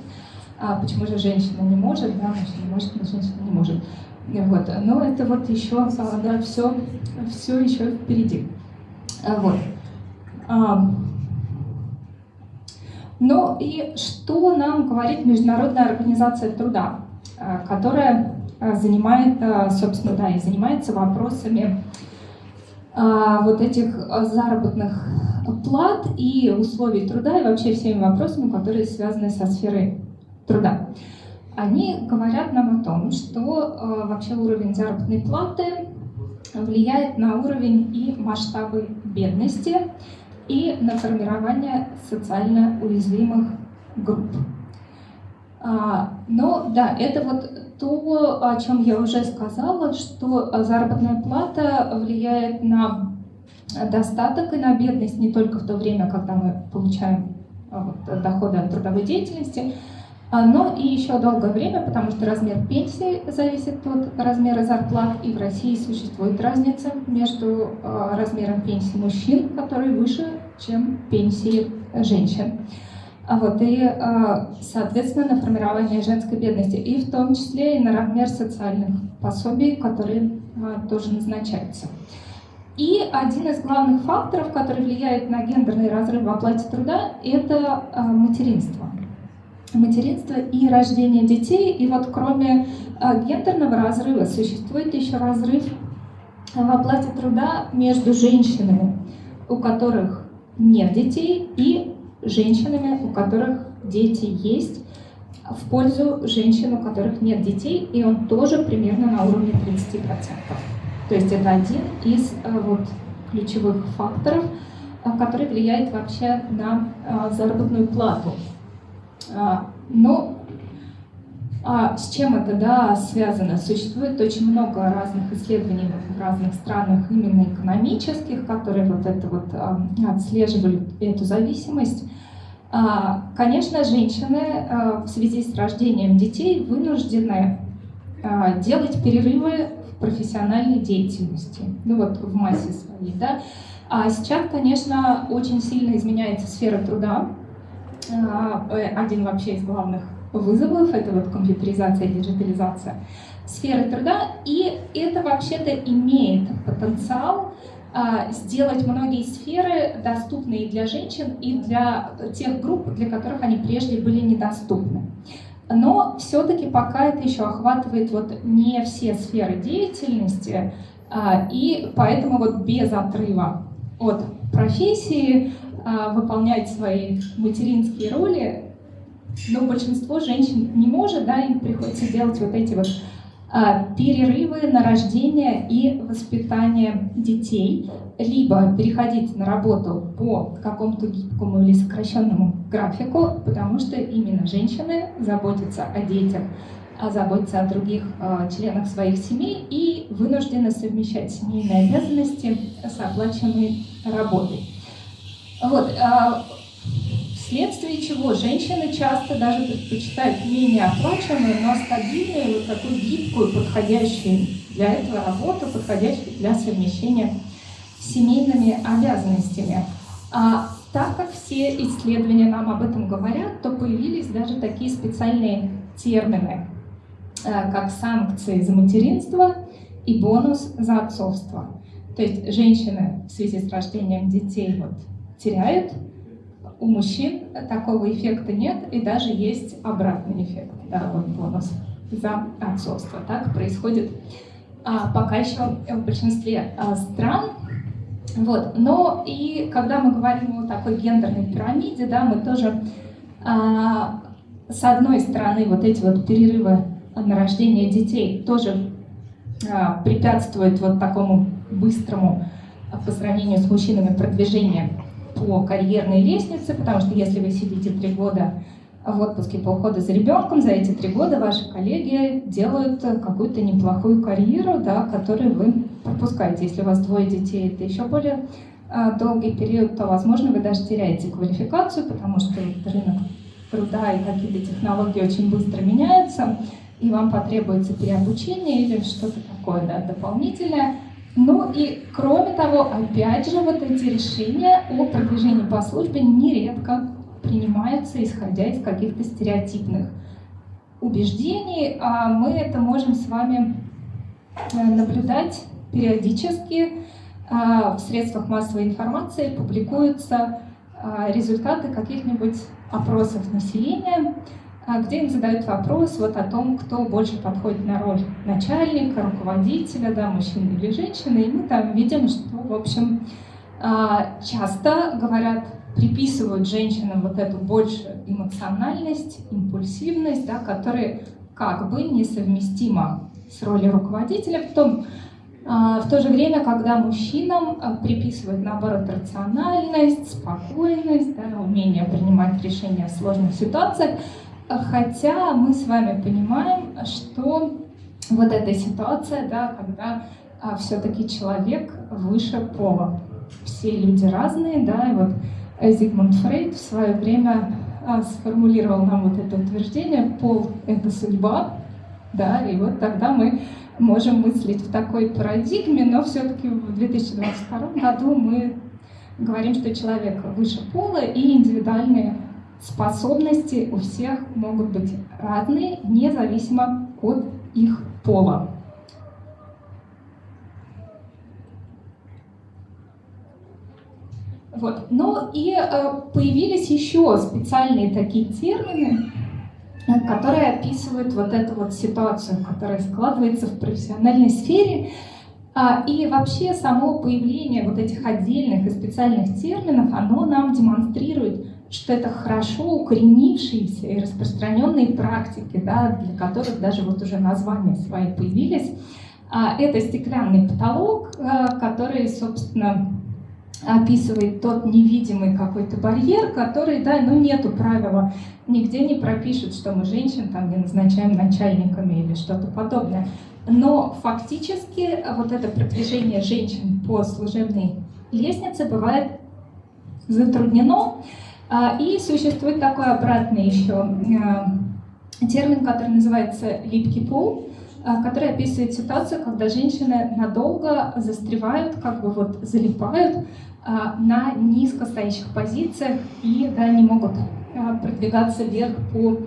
А почему же женщина не может, да, мужчина может, но женщина не может. Вот. Но это вот еще, да, все, все еще впереди. Вот. Ну и что нам говорит Международная организация труда, которая занимает, собственно, да, и занимается вопросами вот этих заработных плат и условий труда и вообще всеми вопросами, которые связаны со сферой труда. Они говорят нам о том, что э, вообще уровень заработной платы влияет на уровень и масштабы бедности и на формирование социально уязвимых групп. А, но да, это вот то, о чем я уже сказала, что заработная плата влияет на достаток и на бедность не только в то время, когда мы получаем а, вот, доходы от трудовой деятельности, а, но и еще долгое время, потому что размер пенсии зависит от размера зарплат, и в России существует разница между а, размером пенсии мужчин, который выше, чем пенсии женщин. А вот, и, соответственно, на формирование женской бедности, и в том числе и на размер социальных пособий, которые тоже назначаются. И один из главных факторов, который влияет на гендерный разрыв в оплате труда, это материнство материнство и рождение детей. И вот кроме а, гендерного разрыва существует еще разрыв в оплате труда между женщинами, у которых нет детей, и женщинами, у которых дети есть, в пользу женщин, у которых нет детей, и он тоже примерно на уровне 30%. То есть это один из а, вот, ключевых факторов, а, который влияет вообще на заработную плату. А, но а с чем это да, связано? Существует очень много разных исследований в разных странах, именно экономических, которые вот это вот отслеживали эту зависимость. А, конечно, женщины в связи с рождением детей вынуждены делать перерывы в профессиональной деятельности, ну вот в массе своей, да. А сейчас, конечно, очень сильно изменяется сфера труда, а, э, один вообще из главных вызовов, это вот компьютеризация, диджитализация сферы труда, и это вообще-то имеет потенциал а, сделать многие сферы доступные для женщин и для тех групп, для которых они прежде были недоступны. Но все-таки пока это еще охватывает вот не все сферы деятельности, а, и поэтому вот без отрыва от профессии а, выполнять свои материнские роли, но большинство женщин не может, да, им приходится делать вот эти вот а, перерывы на рождение и воспитание детей, либо переходить на работу по какому-то гибкому или сокращенному графику, потому что именно женщины заботятся о детях, а заботятся о других э, членах своих семей и вынуждены совмещать семейные обязанности с оплачиваемой работой. Вот, а, вследствие чего женщины часто даже предпочитают менее оплачиваемую, но стабильную, вот такую гибкую, подходящую для этого работу, подходящую для совмещения с семейными обязанностями. А так как все исследования нам об этом говорят, то появились даже такие специальные термины, а, как санкции за материнство и бонус за отцовство. То есть женщины в связи с рождением детей вот, теряют у мужчин такого эффекта нет, и даже есть обратный эффект, да, вот бонус за отцовство. Так происходит а, пока еще в большинстве а, стран. Вот. Но и когда мы говорим о такой гендерной пирамиде, да, мы тоже а, с одной стороны вот эти вот перерывы на рождение детей тоже а, препятствуют вот такому быстрому а, по сравнению с мужчинами продвижению по карьерной лестнице, потому что если вы сидите три года в отпуске по уходу за ребенком, за эти три года ваши коллеги делают какую-то неплохую карьеру, да, которую вы пропускаете. Если у вас двое детей, это еще более а, долгий период, то, возможно, вы даже теряете квалификацию, потому что рынок труда и какие-то технологии очень быстро меняются, и вам потребуется переобучение или что-то такое да, дополнительное. Ну и кроме того, опять же, вот эти решения о продвижении по службе нередко принимаются, исходя из каких-то стереотипных убеждений. А мы это можем с вами э, наблюдать периодически. А, в средствах массовой информации публикуются а, результаты каких-нибудь опросов населения, где им задают вопрос вот о том, кто больше подходит на роль начальника, руководителя, да, мужчины или женщины. И мы там видим, что, в общем, а, часто говорят, приписывают женщинам вот эту большую эмоциональность, импульсивность, да, которые как бы несовместима с ролью руководителя. В, том, а, в то же время, когда мужчинам приписывают, наоборот, рациональность, спокойность, да, умение принимать решения в сложных ситуациях, Хотя мы с вами понимаем, что вот эта ситуация, да, когда а, все-таки человек выше пола. Все люди разные, да, и вот Зигмунд Фрейд в свое время а, сформулировал нам вот это утверждение «пол — это судьба», да, и вот тогда мы можем мыслить в такой парадигме, но все-таки в 2022 году мы говорим, что человек выше пола и индивидуальные способности у всех могут быть разные, независимо от их пола. Вот. Но и э, появились еще специальные такие термины, э, которые описывают вот эту вот ситуацию, которая складывается в профессиональной сфере. А, и вообще само появление вот этих отдельных и специальных терминов, оно нам демонстрирует, что это хорошо укоренившиеся и распространенные практики, да, для которых даже вот уже названия свои появились. А, это стеклянный потолок, а, который, собственно, описывает тот невидимый какой-то барьер, который, да, ну нету правила, нигде не пропишут, что мы женщин там не назначаем начальниками или что-то подобное. Но фактически вот это продвижение женщин по служебной лестнице бывает затруднено, и существует такой обратный еще э, термин, который называется липкий пол, э, который описывает ситуацию, когда женщины надолго застревают, как бы вот залипают на низкостоящих позициях и да, не могут продвигаться вверх по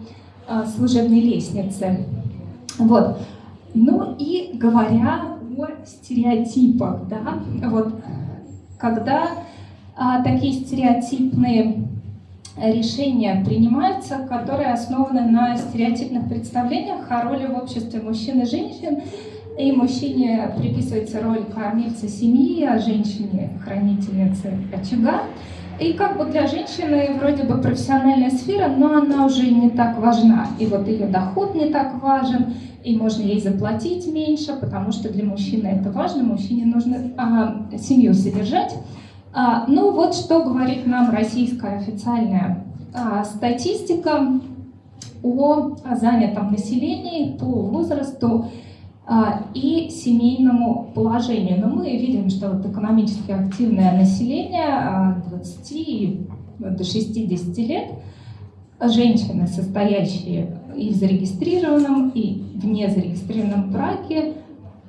служебной лестнице. Вот. Ну и говоря о стереотипах, да, вот когда а, такие стереотипные решения принимаются, которые основаны на стереотипных представлениях о роли в обществе мужчин и женщин. И мужчине приписывается роль кормильца семьи, а женщине хранительницы очага. И как бы для женщины вроде бы профессиональная сфера, но она уже не так важна. И вот ее доход не так важен, и можно ей заплатить меньше, потому что для мужчины это важно, мужчине нужно а, семью содержать. А, ну вот что говорит нам российская официальная а, статистика о занятом населении по возрасту а, и семейному положению. Но мы видим, что вот экономически активное население от 20 до 60 лет, женщины, состоящие и в зарегистрированном, и в незарегистрированном браке,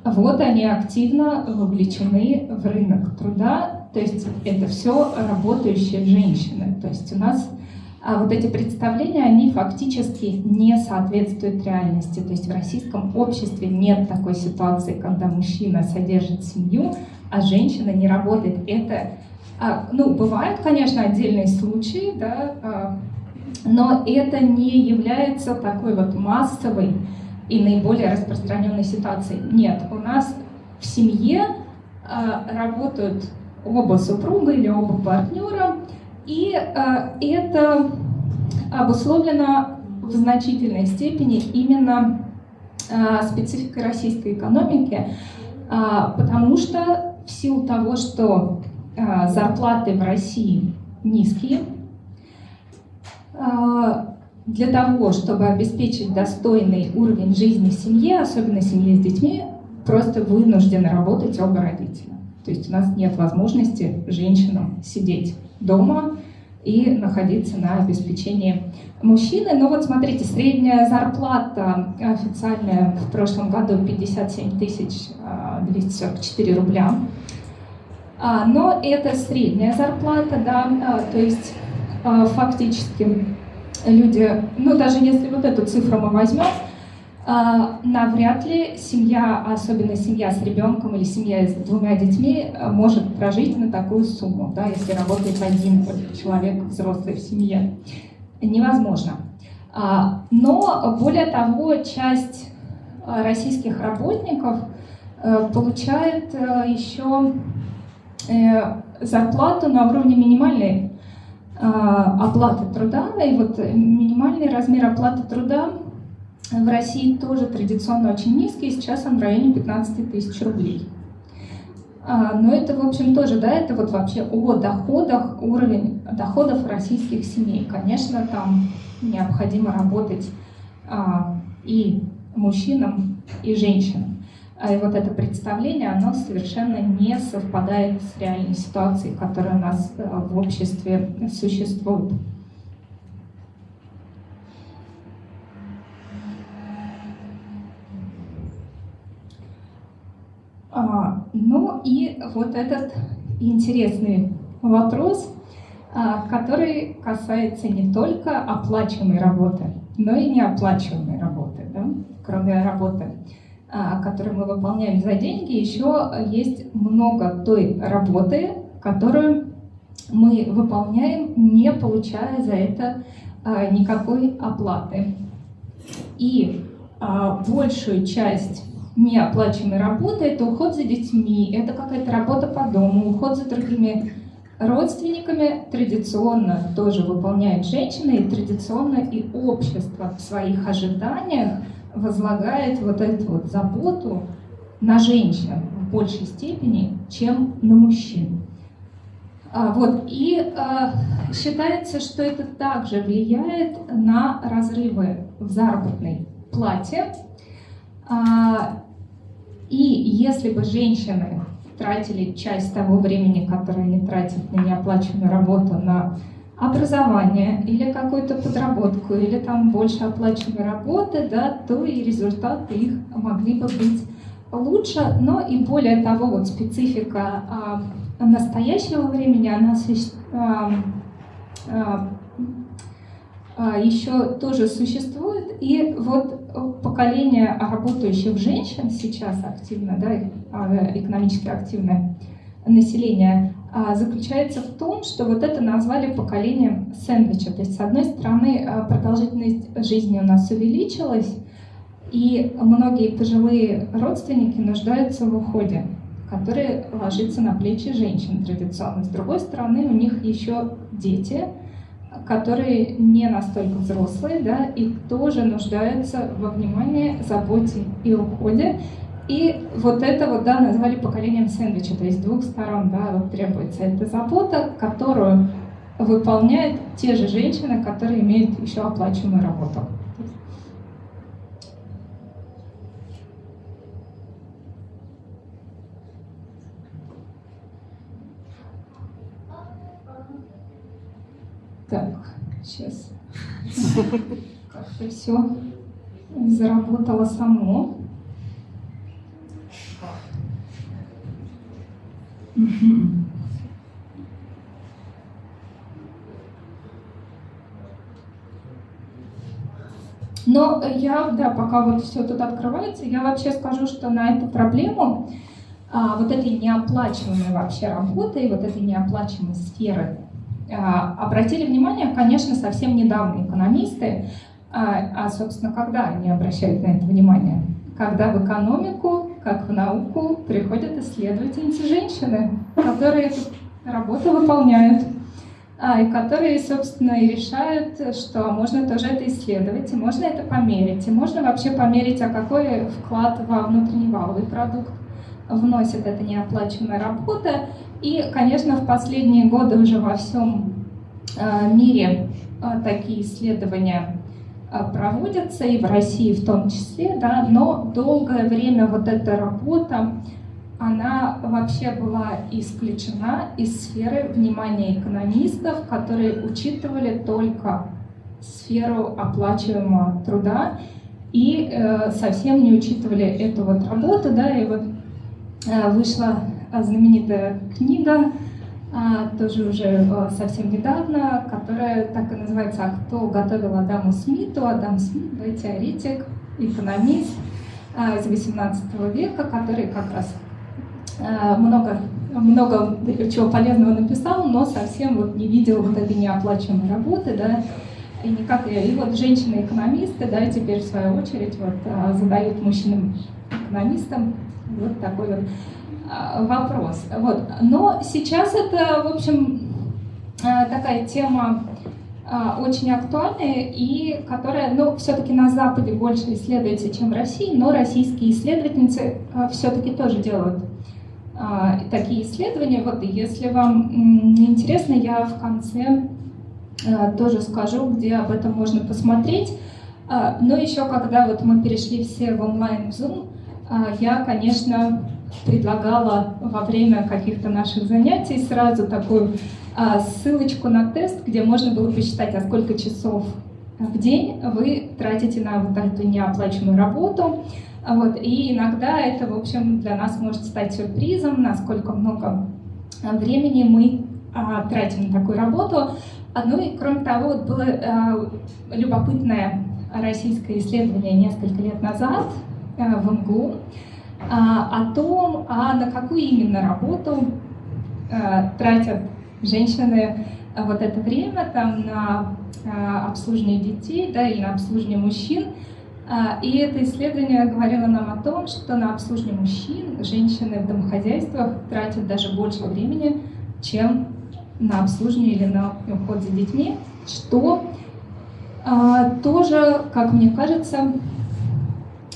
вот они активно вовлечены в рынок труда то есть это все работающие женщины. То есть у нас а вот эти представления, они фактически не соответствуют реальности. То есть в российском обществе нет такой ситуации, когда мужчина содержит семью, а женщина не работает. Это А, ну, бывают, конечно, отдельные случаи, да, а, но это не является такой вот массовой и наиболее распространенной ситуацией. Нет, у нас в семье а, работают оба супруга или оба партнера, и а, это обусловлено в значительной степени именно а, спецификой российской экономики, потому что в силу того, что зарплаты в России низкие, для того, чтобы обеспечить достойный уровень жизни в семье, особенно семье с детьми, просто вынуждены работать оба родителя. То есть у нас нет возможности женщинам сидеть дома и находиться на обеспечении мужчины. Но вот смотрите, средняя зарплата официальная в прошлом году 57 244 а, рубля. А, но это средняя зарплата, да, а, то есть фактически люди, ну даже если вот эту цифру мы возьмем, а, навряд ли семья, особенно семья с ребенком или семья с двумя детьми, а, может прожить на такую сумму, да, если работает один человек взрослый в семье. Невозможно. А, но, более того, часть российских работников э, получает э, еще э, зарплату на уровне минимальной оплаты труда. И вот минимальный размер оплаты труда в России тоже традиционно очень низкий, сейчас он в районе 15 тысяч рублей. А, но это, в общем, тоже, да, это вот вообще о доходах, уровень доходов российских семей. Конечно, там необходимо работать а, и мужчинам, и женщинам. А и вот это представление, оно совершенно не совпадает с реальной ситуацией, которая у нас э, в обществе существует. А, ну и вот этот интересный вопрос, а, который касается не только оплачиваемой работы, но и неоплачиваемой работы. Да? Кроме работы, а, которую мы выполняем за деньги, еще есть много той работы, которую мы выполняем, не получая за это никакой оплаты. И большую часть неоплачиваемой работы, это уход за детьми, это какая-то работа по дому, уход за другими родственниками традиционно тоже выполняют женщины, и традиционно и общество в своих ожиданиях возлагает вот эту вот заботу на женщин в большей степени, чем на мужчин. А, вот, и а, считается, что это также влияет на разрывы в заработной плате, а, и если бы женщины тратили часть того времени, которое они тратят на неоплаченную работу, на образование или какую-то подработку, или там больше оплачиваемой работы, да, то и результаты их могли бы быть лучше, но и более того, вот специфика а, настоящего времени, она а, а, а, еще тоже существует, и вот поколение работающих женщин сейчас активно, да, а, экономически активное население, заключается в том, что вот это назвали поколением сэндвича. То есть, с одной стороны, а, продолжительность жизни у нас увеличилась, и многие пожилые родственники нуждаются в уходе, который ложится на плечи женщин традиционно. С другой стороны, у них еще дети – которые не настолько взрослые, да, и тоже нуждаются во внимании, заботе и уходе. И вот это вот, да, назвали поколением сэндвича, то есть с двух сторон, да, вот требуется эта забота, которую выполняют те же женщины, которые имеют еще оплачиваемую работу. Так, сейчас. Как-то все заработало само. Но я, да, пока вот все тут открывается, я вообще скажу, что на эту проблему а, вот этой неоплачиваемой вообще работы и вот этой неоплачиваемой сферы а, обратили внимание, конечно, совсем недавно экономисты, а, а, собственно, когда они обращают на это внимание? Когда в экономику, как в науку, приходят исследовательницы женщины, которые эту работу выполняют, а, и которые, собственно, и решают, что можно тоже это исследовать, и можно это померить, и можно вообще померить, а какой вклад во внутренний валовый продукт вносит эта неоплачиваемая работа. И, конечно, в последние годы уже во всем а, мире а, такие исследования проводятся, и в России в том числе, да, но долгое время вот эта работа, она вообще была исключена из сферы внимания экономистов, которые учитывали только сферу оплачиваемого труда и э, совсем не учитывали эту вот работу, да, и вот э, вышла знаменитая книга тоже уже э, совсем недавно, которая так и называется «А кто готовил Адаму Смиту?» Адам Смит, да, теоретик, экономист а, из 18 века, который как раз а, много, много чего полезного написал, но совсем вот не видел вот этой неоплачиваемой работы, да, и никак и вот женщины-экономисты, да, теперь в свою очередь вот задают мужчинам-экономистам вот такой вот а, вопрос. Вот. Но сейчас это, в общем, а, такая тема а, очень актуальная и которая, ну, все-таки на Западе больше исследуется, чем в России, но российские исследовательницы все-таки тоже делают такие исследования. Вот, если вам интересно, я в конце тоже скажу, где об этом можно посмотреть. Но еще когда вот мы перешли все в онлайн Zoom, я, конечно, предлагала во время каких-то наших занятий сразу такую а, ссылочку на тест, где можно было посчитать, а сколько часов в день вы тратите на вот эту неоплачиваемую работу. Вот, и иногда это, в общем, для нас может стать сюрпризом, насколько много времени мы а, тратим на такую работу. Ну и кроме того, вот было а, любопытное российское исследование несколько лет назад а, в МГУ, а, о том, а на какую именно работу а, тратят женщины а, вот это время там на а, обслуживание детей да, или на обслуживание мужчин. А, и это исследование говорило нам о том, что на обслуживание мужчин женщины в домохозяйствах тратят даже больше времени, чем на обслуживание или на уход за детьми, что а, тоже, как мне кажется,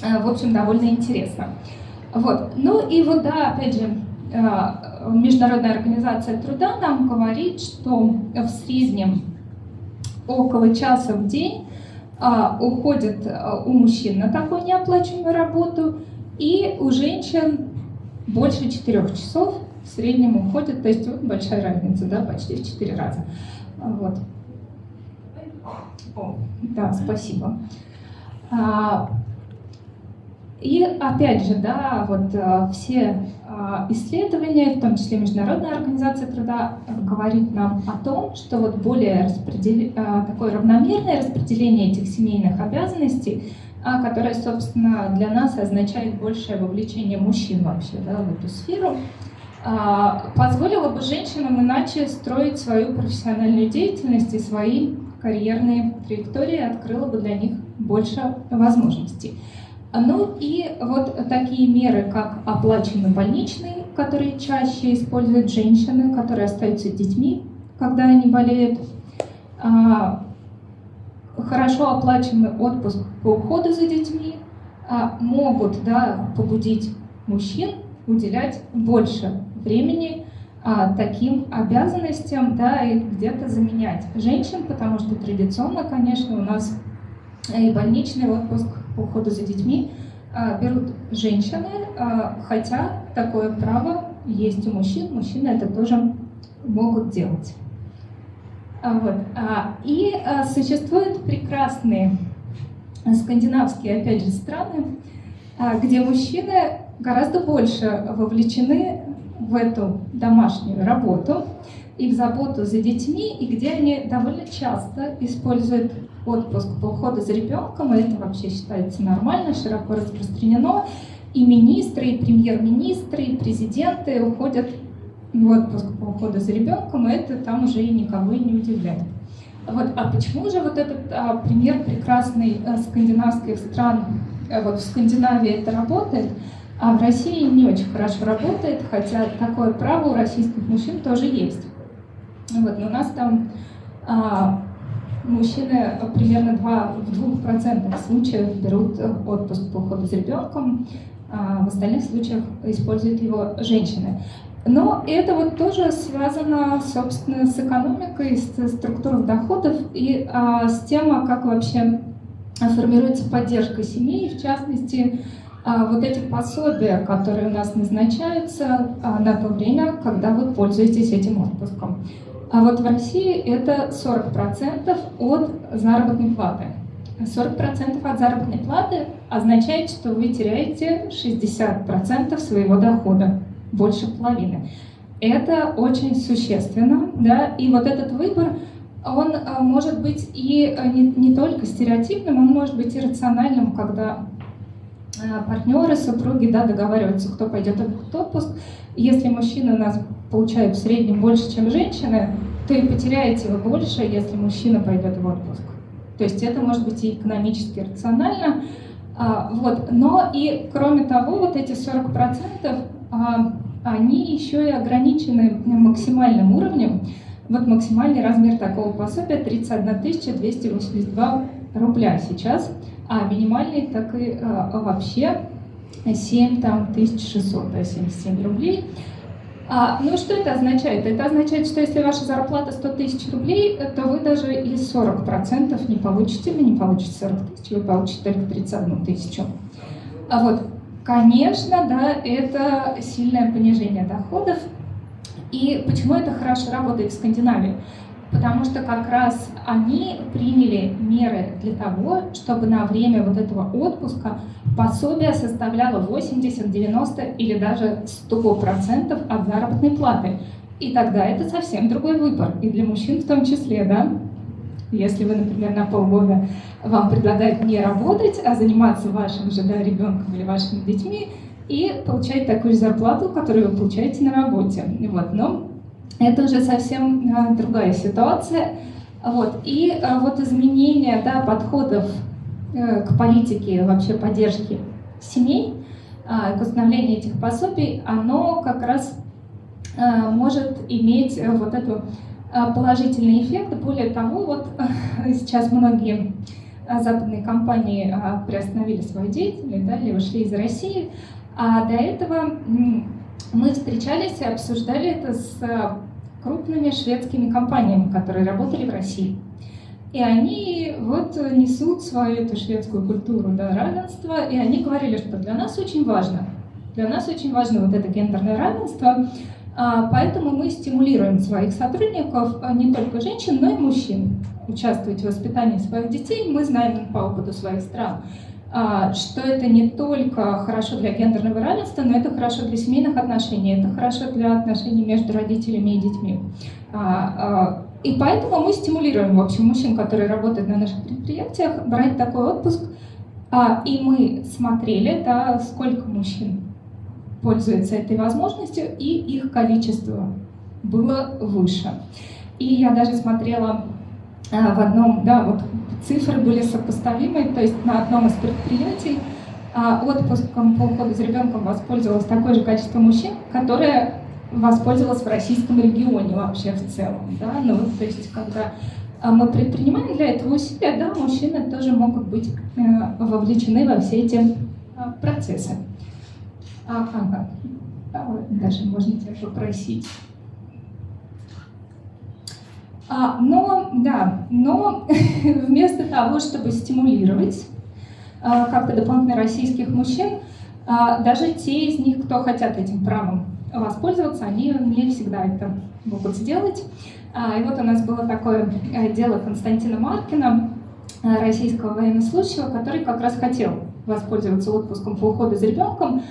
а, в общем, довольно интересно. Вот. Ну и вот, да, опять же, э, Международная организация труда нам говорит, что в среднем около часа в день а, уходит э, у мужчин на такую неоплачиваемую работу, и у женщин больше четырех часов в среднем уходит, то есть вот большая разница, да, почти в четыре раза. Вот. О, да, спасибо. А, и опять же, да, вот э, все э, исследования, в том числе Международная организация труда, говорит нам о том, что вот более распредел... Э, такое равномерное распределение этих семейных обязанностей, которое, собственно, для нас означает большее вовлечение мужчин вообще да, в эту сферу, позволило бы женщинам иначе строить свою профессиональную деятельность и свои карьерные траектории, открыло бы для них больше возможностей. Ну и вот такие меры, как оплаченный больничный, которые чаще используют женщины, которые остаются детьми, когда они болеют, а, хорошо оплаченный отпуск по уходу за детьми а, могут да, побудить мужчин уделять больше времени а, таким обязанностям, да, и где-то заменять женщин, потому что традиционно, конечно, у нас и больничный отпуск по уходу за детьми а, берут женщины, а, хотя такое право есть у мужчин, мужчины это тоже могут делать. А, вот. И существуют прекрасные скандинавские, опять же, страны, где мужчины гораздо больше вовлечены в эту домашнюю работу и в заботу за детьми, и где они довольно часто используют отпуск по уходу за ребенком, и это вообще считается нормально, широко распространено. и министры, и премьер-министры, и президенты уходят в отпуск по уходу за ребенком, и это там уже и никого и не удивляет. Вот, а почему же вот этот а, пример прекрасный а, скандинавских стран, а, вот в Скандинавии это работает, а в России не очень хорошо работает, хотя такое право у российских мужчин тоже есть. Вот, но у нас там а, мужчины примерно 2, в 2% случаев берут отпуск по уходу за ребенком, а в остальных случаях используют его женщины. Но это вот тоже связано, собственно, с экономикой, с структурой доходов и а, с тем, а как вообще формируется поддержка семьи, в частности, а, вот эти пособия, которые у нас назначаются а, на то время, когда вы пользуетесь этим отпуском. А вот в России это 40% от заработной платы. 40% от заработной платы означает, что вы теряете 60% своего дохода больше половины. Это очень существенно, да, и вот этот выбор, он а, может быть и а, не, не только стереотипным, он может быть и рациональным, когда партнеры, супруги да, договариваются, кто пойдет в этот отпуск. Если мужчины у нас получают в среднем больше, чем женщины, то и потеряете вы больше, если мужчина пойдет в отпуск. То есть это может быть и экономически рационально, вот. Но и кроме того, вот эти 40% они еще и ограничены максимальным уровнем. Вот максимальный размер такого пособия 31 282 рубля сейчас, а минимальный так и а, вообще 7 там, 1600, да, 77 рублей. А, ну что это означает? Это означает, что если ваша зарплата 100 тысяч рублей, то вы даже и 40% не получите, вы не получите 40 тысяч, вы получите только 31 тысячу. А вот Конечно, да, это сильное понижение доходов. И почему это хорошо работает в Скандинавии? Потому что как раз они приняли меры для того, чтобы на время вот этого отпуска пособие составляло 80, 90 или даже 100% от заработной платы. И тогда это совсем другой выбор, и для мужчин в том числе, да? Если вы, например, на полгода вам предлагают не работать, а заниматься вашим же да, ребенком или вашими детьми и получать такую же зарплату, которую вы получаете на работе. Вот. Но это уже совсем а, другая ситуация. Вот. И а, вот изменение да, подходов э, к политике вообще поддержки семей, а, к установлению этих пособий, оно как раз а, может иметь э, вот эту а, положительный эффект. Более того, вот сейчас многие западные компании а, приостановили свою деятельность, да, или ушли из России. А до этого мы встречались и обсуждали это с крупными шведскими компаниями, которые работали в России. И они вот несут свою эту шведскую культуру да, равенства, и они говорили, что для нас очень важно, для нас очень важно вот это гендерное равенство, а, поэтому мы стимулируем своих сотрудников, а, не только женщин, но и мужчин, участвовать в воспитании своих детей. Мы знаем по опыту своих стран, что это не только хорошо для гендерного равенства, но это хорошо для семейных отношений, это хорошо для отношений между родителями и детьми. И поэтому мы стимулируем, в общем, мужчин, которые работают на наших предприятиях, брать такой отпуск. И мы смотрели, да, сколько мужчин пользуются этой возможностью, и их количество было выше. И я даже смотрела а, в одном, да, вот цифры были сопоставимы, то есть на одном из предприятий а, отпуском по уходу за ребенком воспользовалось такое же количество мужчин, которое воспользовалось в российском регионе вообще в целом. Да? Ну, то есть, когда а, мы предпринимаем для этого усилия, да, мужчины тоже могут быть э, вовлечены во все эти процессы. Ага, даже можно тебя попросить. А, но, да, но вместо того, чтобы стимулировать а, как-то дополнительно российских мужчин, а, даже те из них, кто хотят этим правом воспользоваться, они не всегда это могут сделать. А, и вот у нас было такое э, дело Константина Маркина, э, российского военнослужащего, который как раз хотел воспользоваться отпуском по уходу за ребенком,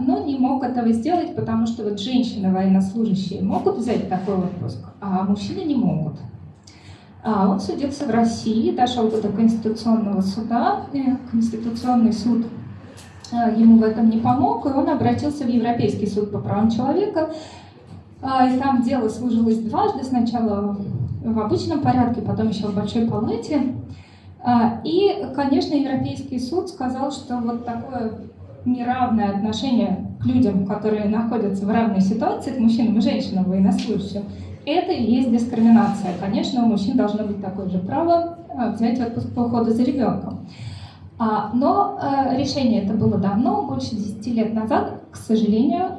но не мог этого сделать, потому что вот женщины военнослужащие могут взять такой отпуск, а мужчины не могут. А он судился в России, дошел до Конституционного суда, Конституционный суд ему в этом не помог, и он обратился в Европейский суд по правам человека. И там дело служилось дважды, сначала в обычном порядке, потом еще в большой палате. И, конечно, Европейский суд сказал, что вот такое неравное отношение к людям, которые находятся в равной ситуации, к мужчинам и женщинам военнослужащим, это и есть дискриминация. Конечно, у мужчин должно быть такое же право а, взять отпуск по уходу за ребенком. А, но а, решение это было давно, больше 10 лет назад. К сожалению,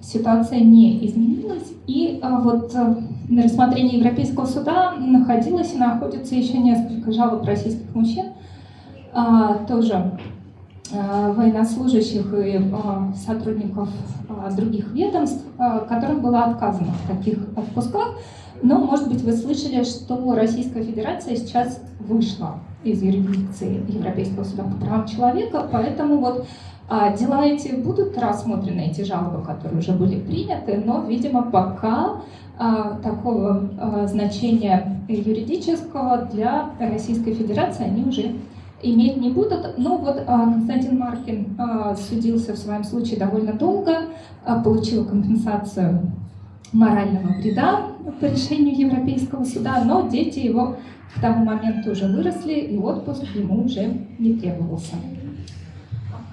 ситуация не изменилась. И вот э, на рассмотрении Европейского суда находилось и находится еще несколько жалоб российских мужчин, тоже Э, военнослужащих и э, сотрудников э, других ведомств, которым было отказано в таких отпусках. Но, может быть, вы слышали, что Российская Федерация сейчас вышла из юрисдикции Европейского суда по правам человека, поэтому вот дела эти будут рассмотрены, эти жалобы, которые уже были приняты, но, видимо, пока такого значения юридического для Российской Федерации они уже иметь не будут. Но вот а, Константин Маркин а, судился в своем случае довольно долго, а, получил компенсацию морального вреда по решению Европейского суда, но дети его к тому моменту уже выросли, и отпуск ему уже не требовался.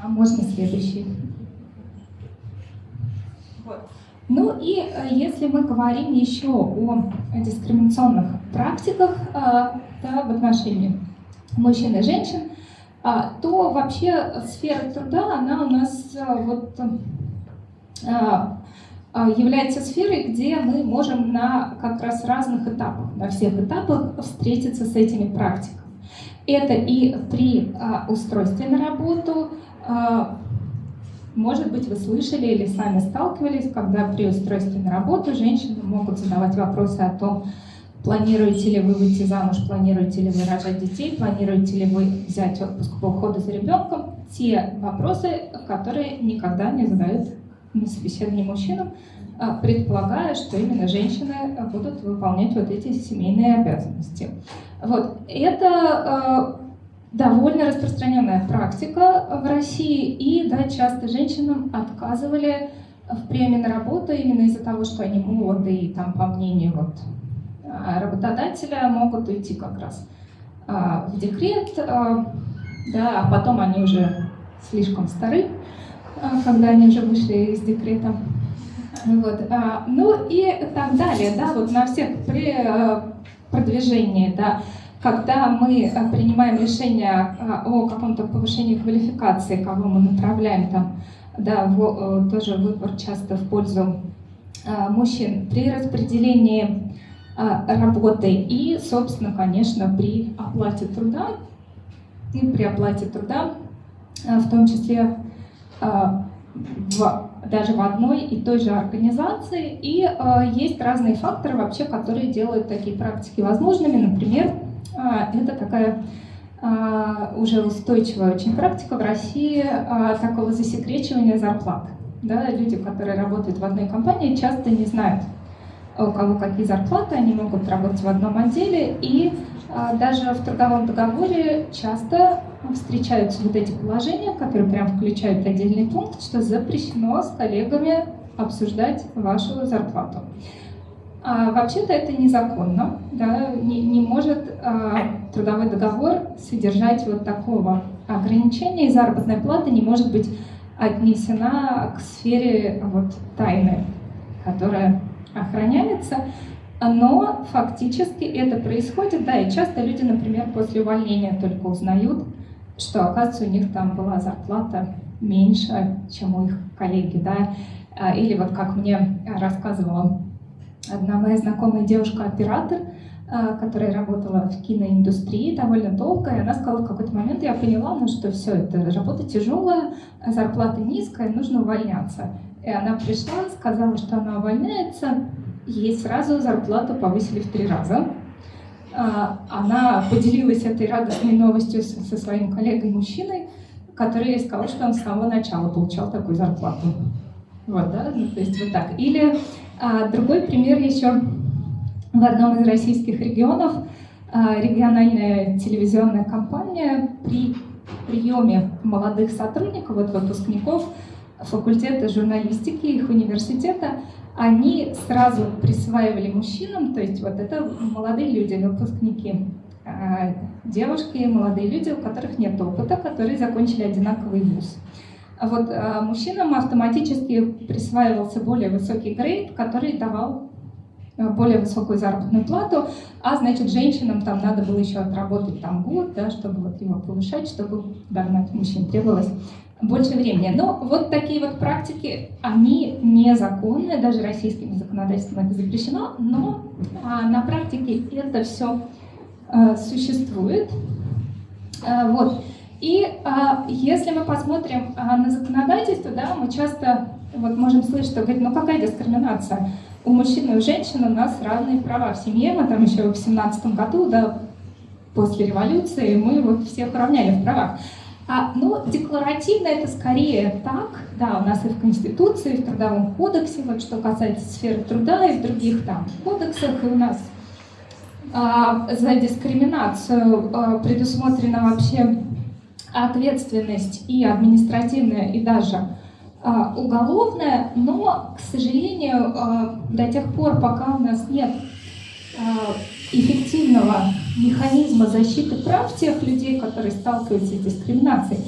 А можно следующий. Вот. Ну и если мы говорим еще о дискриминационных практиках да, в отношении мужчин и женщин, а, то вообще сфера труда, она у нас а, вот а, является сферой, где мы можем на как раз разных этапах, на всех этапах встретиться с этими практиками. Это и при устройстве на работу, может быть, вы слышали или сами сталкивались, когда при устройстве на работу женщины могут задавать вопросы о том, Планируете ли вы выйти замуж, планируете ли вы рожать детей, планируете ли вы взять отпуск по уходу за ребенком? Те вопросы, которые никогда не задают на собеседовании мужчинам, предполагая, что именно женщины будут выполнять вот эти семейные обязанности. Вот. Это а, довольно распространенная практика в России, и да, часто женщинам отказывали в приеме на работу именно из-за того, что они молоды, и там, по мнению вот, работодателя могут уйти как раз а, в декрет, а, да, а потом они уже слишком стары, когда они уже вышли из декрета. Вот. Ну и так далее, да, вот на всех при продвижении, да, когда мы принимаем решение о каком-то повышении квалификации, кого мы направляем там, да, в, тоже выбор часто в пользу мужчин, при распределении а, работы и, собственно, конечно, при оплате труда и при оплате труда, а, в том числе а, в, даже в одной и той же организации. И есть разные факторы вообще, которые делают такие практики возможными. Например, это такая уже устойчивая очень практика в России такого засекречивания зарплат. Да, люди, которые работают в одной компании, часто не знают, у кого какие зарплаты, они могут работать в одном отделе, и а, даже в трудовом договоре часто встречаются вот эти положения, которые прям включают отдельный пункт, что запрещено с коллегами обсуждать вашу зарплату. А, Вообще-то это незаконно, да, не, не может а, трудовой договор содержать вот такого ограничения, и заработная плата не может быть отнесена к сфере вот, тайны, которая охраняется, но фактически это происходит, да, и часто люди, например, после увольнения только узнают, что, оказывается, у них там была зарплата меньше, чем у их коллеги, да, а, или вот как мне рассказывала одна моя знакомая девушка-оператор, а, которая работала в киноиндустрии довольно долго, и она сказала, в какой-то момент я поняла, ну что все, это работа тяжелая, зарплата низкая, нужно увольняться. И она пришла, сказала, что она увольняется, ей сразу зарплату повысили в три раза. А, она поделилась этой радостной новостью со своим коллегой-мужчиной, который сказал, что он с самого начала получал такую зарплату. Вот, да, ну, то есть вот так. Или а, другой пример еще в одном из российских регионов а, региональная телевизионная компания при приеме молодых сотрудников, вот выпускников факультета журналистики их университета, они сразу присваивали мужчинам, то есть вот это молодые люди, выпускники, а, девушки, молодые люди, у которых нет опыта, которые закончили одинаковый вуз. А вот а, мужчинам автоматически присваивался более высокий грейд, который давал более высокую заработную плату, а значит женщинам там надо было еще отработать там год, да, чтобы вот его повышать, чтобы догнать мужчин требовалось больше времени. Но вот такие вот практики, они незаконны, даже российским законодательством это запрещено, но а, на практике это все а, существует. А, вот. И а, если мы посмотрим а, на законодательство, да, мы часто вот можем слышать, что говорит, ну какая дискриминация? У мужчин и у женщин у нас равные права в семье. Мы там еще в семнадцатом году, да, после революции, мы вот всех равняли в правах. А, ну, декларативно это скорее так, да, у нас и в Конституции, и в Трудовом кодексе, вот что касается сферы труда, и в других там кодексах, и у нас а, за дискриминацию а, предусмотрена вообще ответственность и административная, и даже а, уголовная, но, к сожалению, а, до тех пор, пока у нас нет а, эффективного механизма защиты прав тех людей, которые сталкиваются с дискриминацией,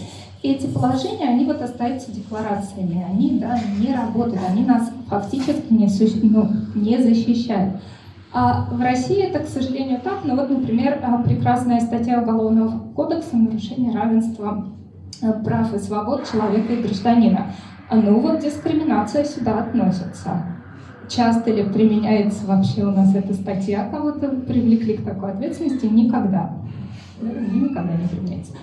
эти положения, они вот остаются декларациями, они да, не работают, они нас фактически не, ну, не защищают. А в России это, к сожалению, так. Ну вот, например, а, прекрасная статья Уголовного кодекса «Нарушение равенства э, прав и свобод человека и гражданина». Ну вот дискриминация сюда относится. Часто ли применяется вообще у нас эта статья, кого-то привлекли к такой ответственности? Никогда. Никогда не применяется.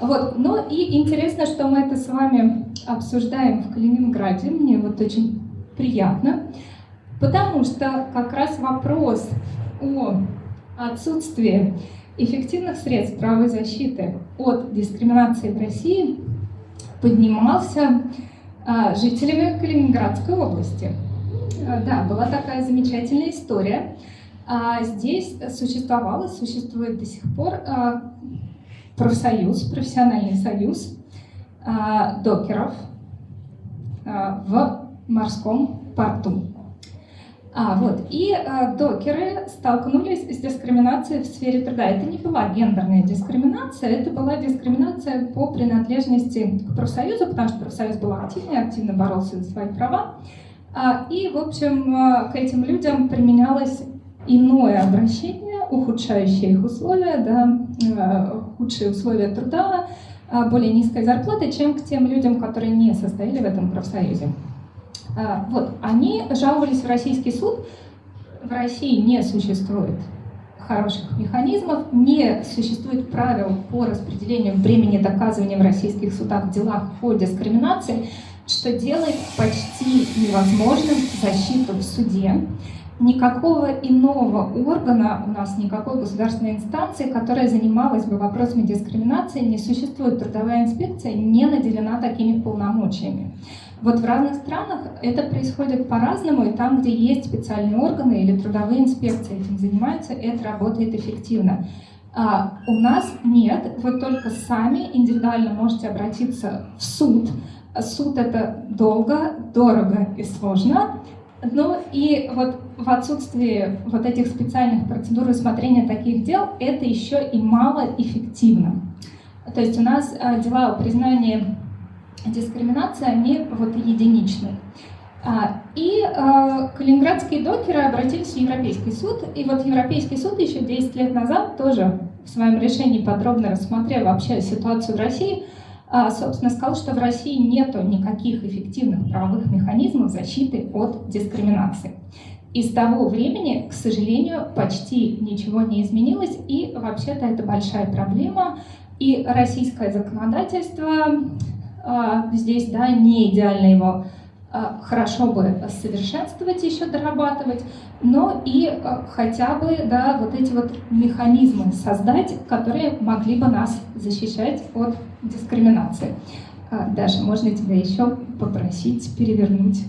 Вот. Но и интересно, что мы это с вами обсуждаем в Калининграде. Мне вот очень приятно, потому что как раз вопрос о отсутствии эффективных средств правовой защиты от дискриминации в России поднимался а, жителями Калининградской области. Э, да, была такая замечательная история. А, здесь существовал и существует до сих пор а, профсоюз, профессиональный союз а, докеров в морском порту. А, вот. И а, докеры столкнулись с дискриминацией в сфере труда. Это не была гендерная дискриминация, это была дискриминация по принадлежности к профсоюзу, потому что профсоюз был активный, активно боролся за свои права. А, и, в общем, а, к этим людям применялось иное обращение, ухудшающее их условия, да, а, худшие условия труда, более низкая зарплата, чем к тем людям, которые не состояли в этом профсоюзе. Вот, они жаловались в российский суд. В России не существует хороших механизмов, не существует правил по распределению времени доказывания в российских судах в делах по дискриминации что делает почти невозможным защиту в суде. Никакого иного органа у нас, никакой государственной инстанции, которая занималась бы вопросами дискриминации, не существует. Трудовая инспекция не наделена такими полномочиями. Вот в разных странах это происходит по-разному, и там, где есть специальные органы или трудовые инспекции этим занимаются, это работает эффективно. А у нас нет, вы только сами индивидуально можете обратиться в суд, суд это долго, дорого и сложно. Ну и вот в отсутствии вот этих специальных процедур рассмотрения таких дел это еще и малоэффективно. То есть у нас э, дела о признании дискриминации, они вот единичные. А, и э, калининградские докеры обратились в Европейский суд, и вот Европейский суд еще 10 лет назад тоже в своем решении подробно рассмотрел вообще ситуацию в России, а, собственно, сказал, что в России нет никаких эффективных правовых механизмов защиты от дискриминации. И с того времени, к сожалению, почти ничего не изменилось, и вообще-то это большая проблема. И российское законодательство а, здесь да, не идеально его а, хорошо бы совершенствовать, еще дорабатывать, но и а, хотя бы да, вот эти вот механизмы создать, которые могли бы нас защищать от дискриминации. А, Даша, можно тебя еще попросить перевернуть?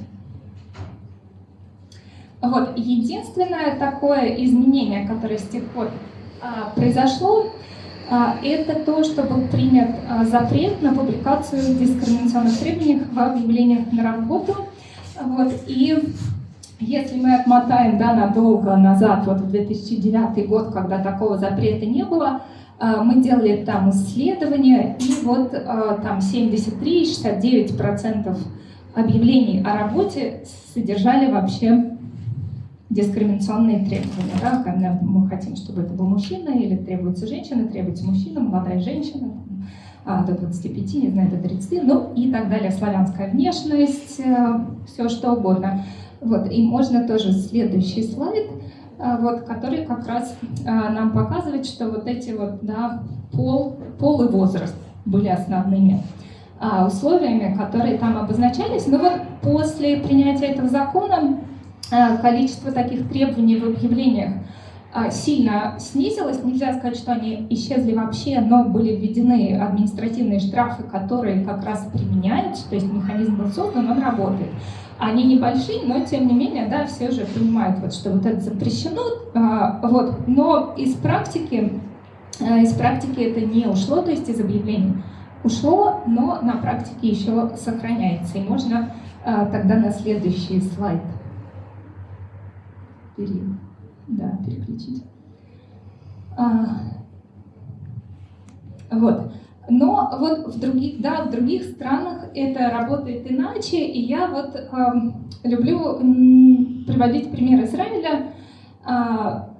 Вот, единственное такое изменение, которое с тех пор произошло, это то, что был принят запрет на публикацию дискриминационных требований в объявлениях на работу. Вот, и если мы отмотаем да, надолго назад, вот в 2009 год, когда такого запрета не было, мы делали там исследования, и вот там 73-69% объявлений о работе содержали вообще дискриминационные требования. Да? Когда мы хотим, чтобы это был мужчина, или требуется женщина, требуется мужчина, молодая женщина, а, до 25, не знаю, до 30, ну и так далее, славянская внешность, э, все что угодно. Вот, и можно тоже следующий слайд, э, вот, который как раз э, нам показывает, что вот эти вот, да, пол, пол и возраст были основными а, условиями, которые там обозначались. Но вот после принятия этого закона количество таких требований в объявлениях а, сильно снизилось. Нельзя сказать, что они исчезли вообще, но были введены административные штрафы, которые как раз применяются, то есть механизм был создан, он работает. Они небольшие, но тем не менее, да, все же понимают, вот, что вот это запрещено. Вот. Но из практики, из практики это не ушло, то есть из объявлений ушло, но на практике еще сохраняется. И можно тогда на следующий слайд пере, да, переключить. А, вот. Но вот в других, да, в других странах это работает иначе, и я вот э, люблю приводить пример Израиля. Э,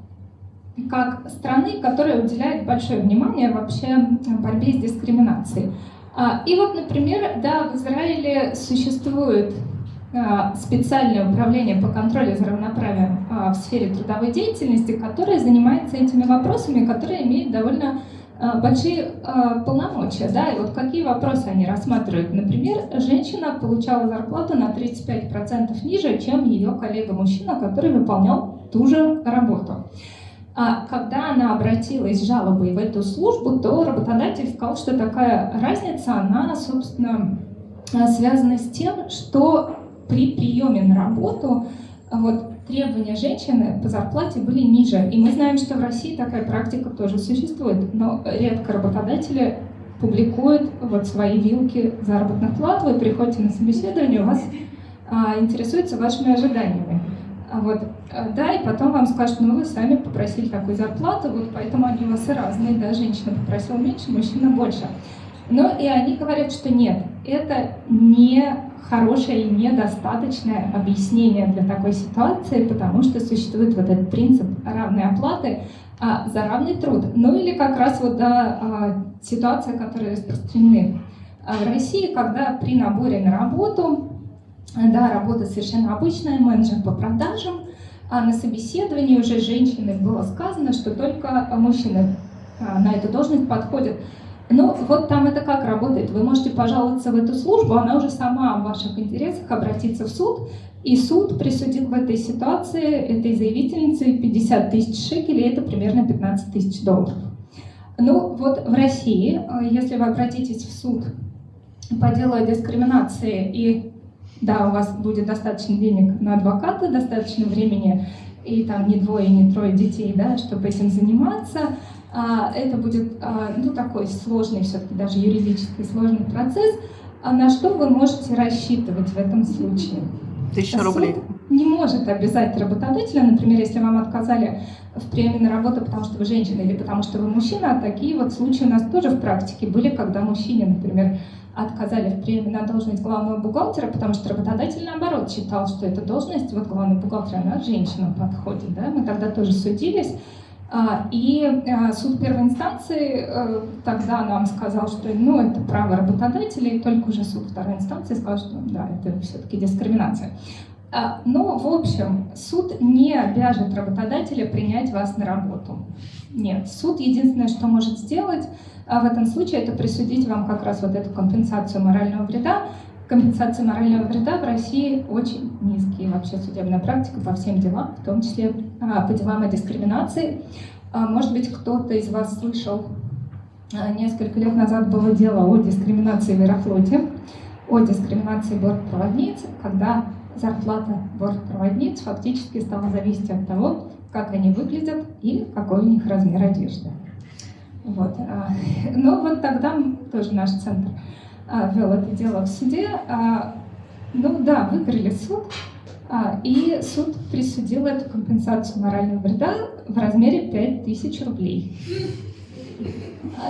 как страны, которая уделяет большое внимание вообще борьбе с дискриминацией. А, и вот, например, да, в Израиле существует специальное управление по контролю за равноправием а, в сфере трудовой деятельности, которое занимается этими вопросами, которые имеют довольно большие полномочия. Да? И вот какие вопросы они рассматривают? Например, женщина получала зарплату на 35% ниже, чем ее коллега-мужчина, который выполнял ту же работу. А когда она обратилась с жалобой в эту службу, то работодатель сказал, что такая разница, она, собственно, связана с тем, что при приеме на работу вот, требования женщины по зарплате были ниже. И мы знаем, что в России такая практика тоже существует, но редко работодатели публикуют вот свои вилки заработных плат, вы приходите на собеседование, у вас а, интересуются вашими ожиданиями. А вот, э, да, и потом вам скажут, ну вы сами попросили такую зарплату, вот поэтому они у вас и разные, да, женщина попросила меньше, мужчина больше. Но и они говорят, что нет, это не хорошее и недостаточное объяснение для такой ситуации, потому что существует вот этот принцип равной оплаты а, за равный труд. Ну или как раз вот да, а, ситуация, которая распространены а в России, когда при наборе на работу да, работа совершенно обычная, менеджер по продажам, а на собеседовании уже женщины было сказано, что только мужчины а, на эту должность подходят. Но вот там это как работает? Вы можете пожаловаться в эту службу, она уже сама в ваших интересах обратиться в суд, и суд присудил в этой ситуации этой заявительнице 50 тысяч шекелей, это примерно 15 тысяч долларов. Ну вот в России, а, если вы обратитесь в суд по делу о дискриминации и да, у вас будет достаточно денег на адвоката, достаточно времени и там не двое, не трое детей, да, чтобы этим заниматься. А, это будет а, ну, такой сложный, все-таки даже юридически сложный процесс. А на что вы можете рассчитывать в этом случае? Тысяча рублей. не может обязать работодателя, например, если вам отказали в приеме на работу, потому что вы женщина или потому что вы мужчина, а такие вот случаи у нас тоже в практике были, когда мужчине, например, отказали в приеме на должность главного бухгалтера, потому что работодатель, наоборот, считал, что эта должность, вот главный бухгалтер, она женщинам подходит. Да? Мы тогда тоже судились. А, и а, суд первой инстанции э, тогда нам сказал, что ну, это право работодателя, и только уже суд второй инстанции сказал, что да, это все-таки дискриминация. А, но, в общем, суд не обяжет работодателя принять вас на работу. Нет, суд единственное, что может сделать, в этом случае это присудить вам как раз вот эту компенсацию морального вреда. Компенсация морального вреда в России очень низкие. Вообще судебная практика по всем делам, в том числе по делам о дискриминации. А, может быть, кто-то из вас слышал, несколько лет назад было дело о дискриминации в Аэрофлоте, о дискриминации бортпроводниц, когда зарплата бортпроводниц фактически стала зависеть от того, как они выглядят и какой у них размер одежды. Вот. А, ну вот тогда тоже наш центр а, вел это дело в суде. А, ну да, выиграли суд, и суд присудил эту компенсацию морального вреда в размере 5000 рублей.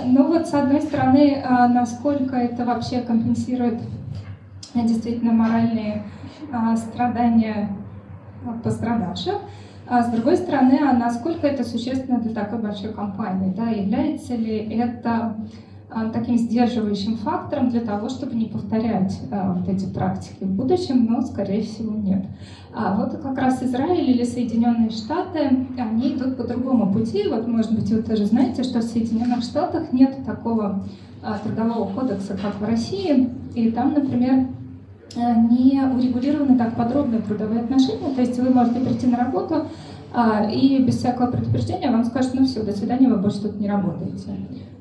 Ну вот с одной стороны, насколько это вообще компенсирует действительно моральные страдания пострадавших, а с другой стороны, а насколько это существенно для такой большой компании? Да? Является ли это а, таким сдерживающим фактором для того, чтобы не повторять а, вот эти практики в будущем, но, скорее всего, нет. А вот как раз Израиль или Соединенные Штаты, они идут по другому пути. Вот, может быть, вы тоже знаете, что в Соединенных Штатах нет такого а, трудового кодекса, как в России. И там, например, Э, не урегулированы так подробно трудовые отношения, то есть вы можете прийти на работу, а, и без всякого предупреждения вам скажут, ну все, до свидания, вы больше тут не работаете.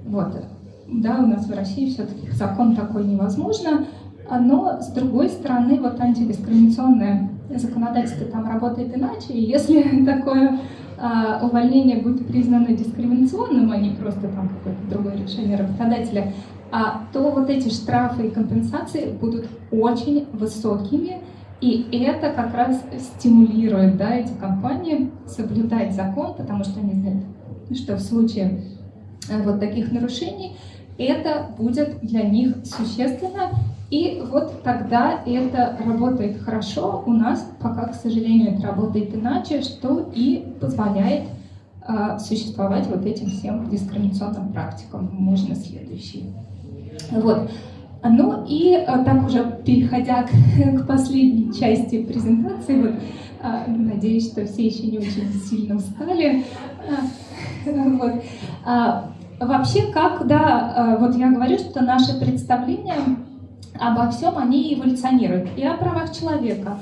Вот. Да, у нас в России все-таки закон такой невозможно, а, но с другой стороны, вот антидискриминационное законодательство там работает иначе, и если такое а, увольнение будет признано дискриминационным, а не просто там какое-то другое решение работодателя, а, то вот эти штрафы и компенсации будут очень высокими, и это как раз стимулирует да, эти компании соблюдать закон, потому что они знают, что в случае э, вот таких нарушений это будет для них существенно, и вот тогда это работает хорошо. У нас пока, к сожалению, это работает иначе, что и позволяет э, существовать вот этим всем дискриминационным практикам. Можно следующий. Вот. Ну и а, так уже переходя к, к последней части презентации, вот, а, надеюсь, что все еще не очень сильно устали. Вот. Вообще, как, да, вот я говорю, что наши представления обо всем, они эволюционируют. И о правах человека,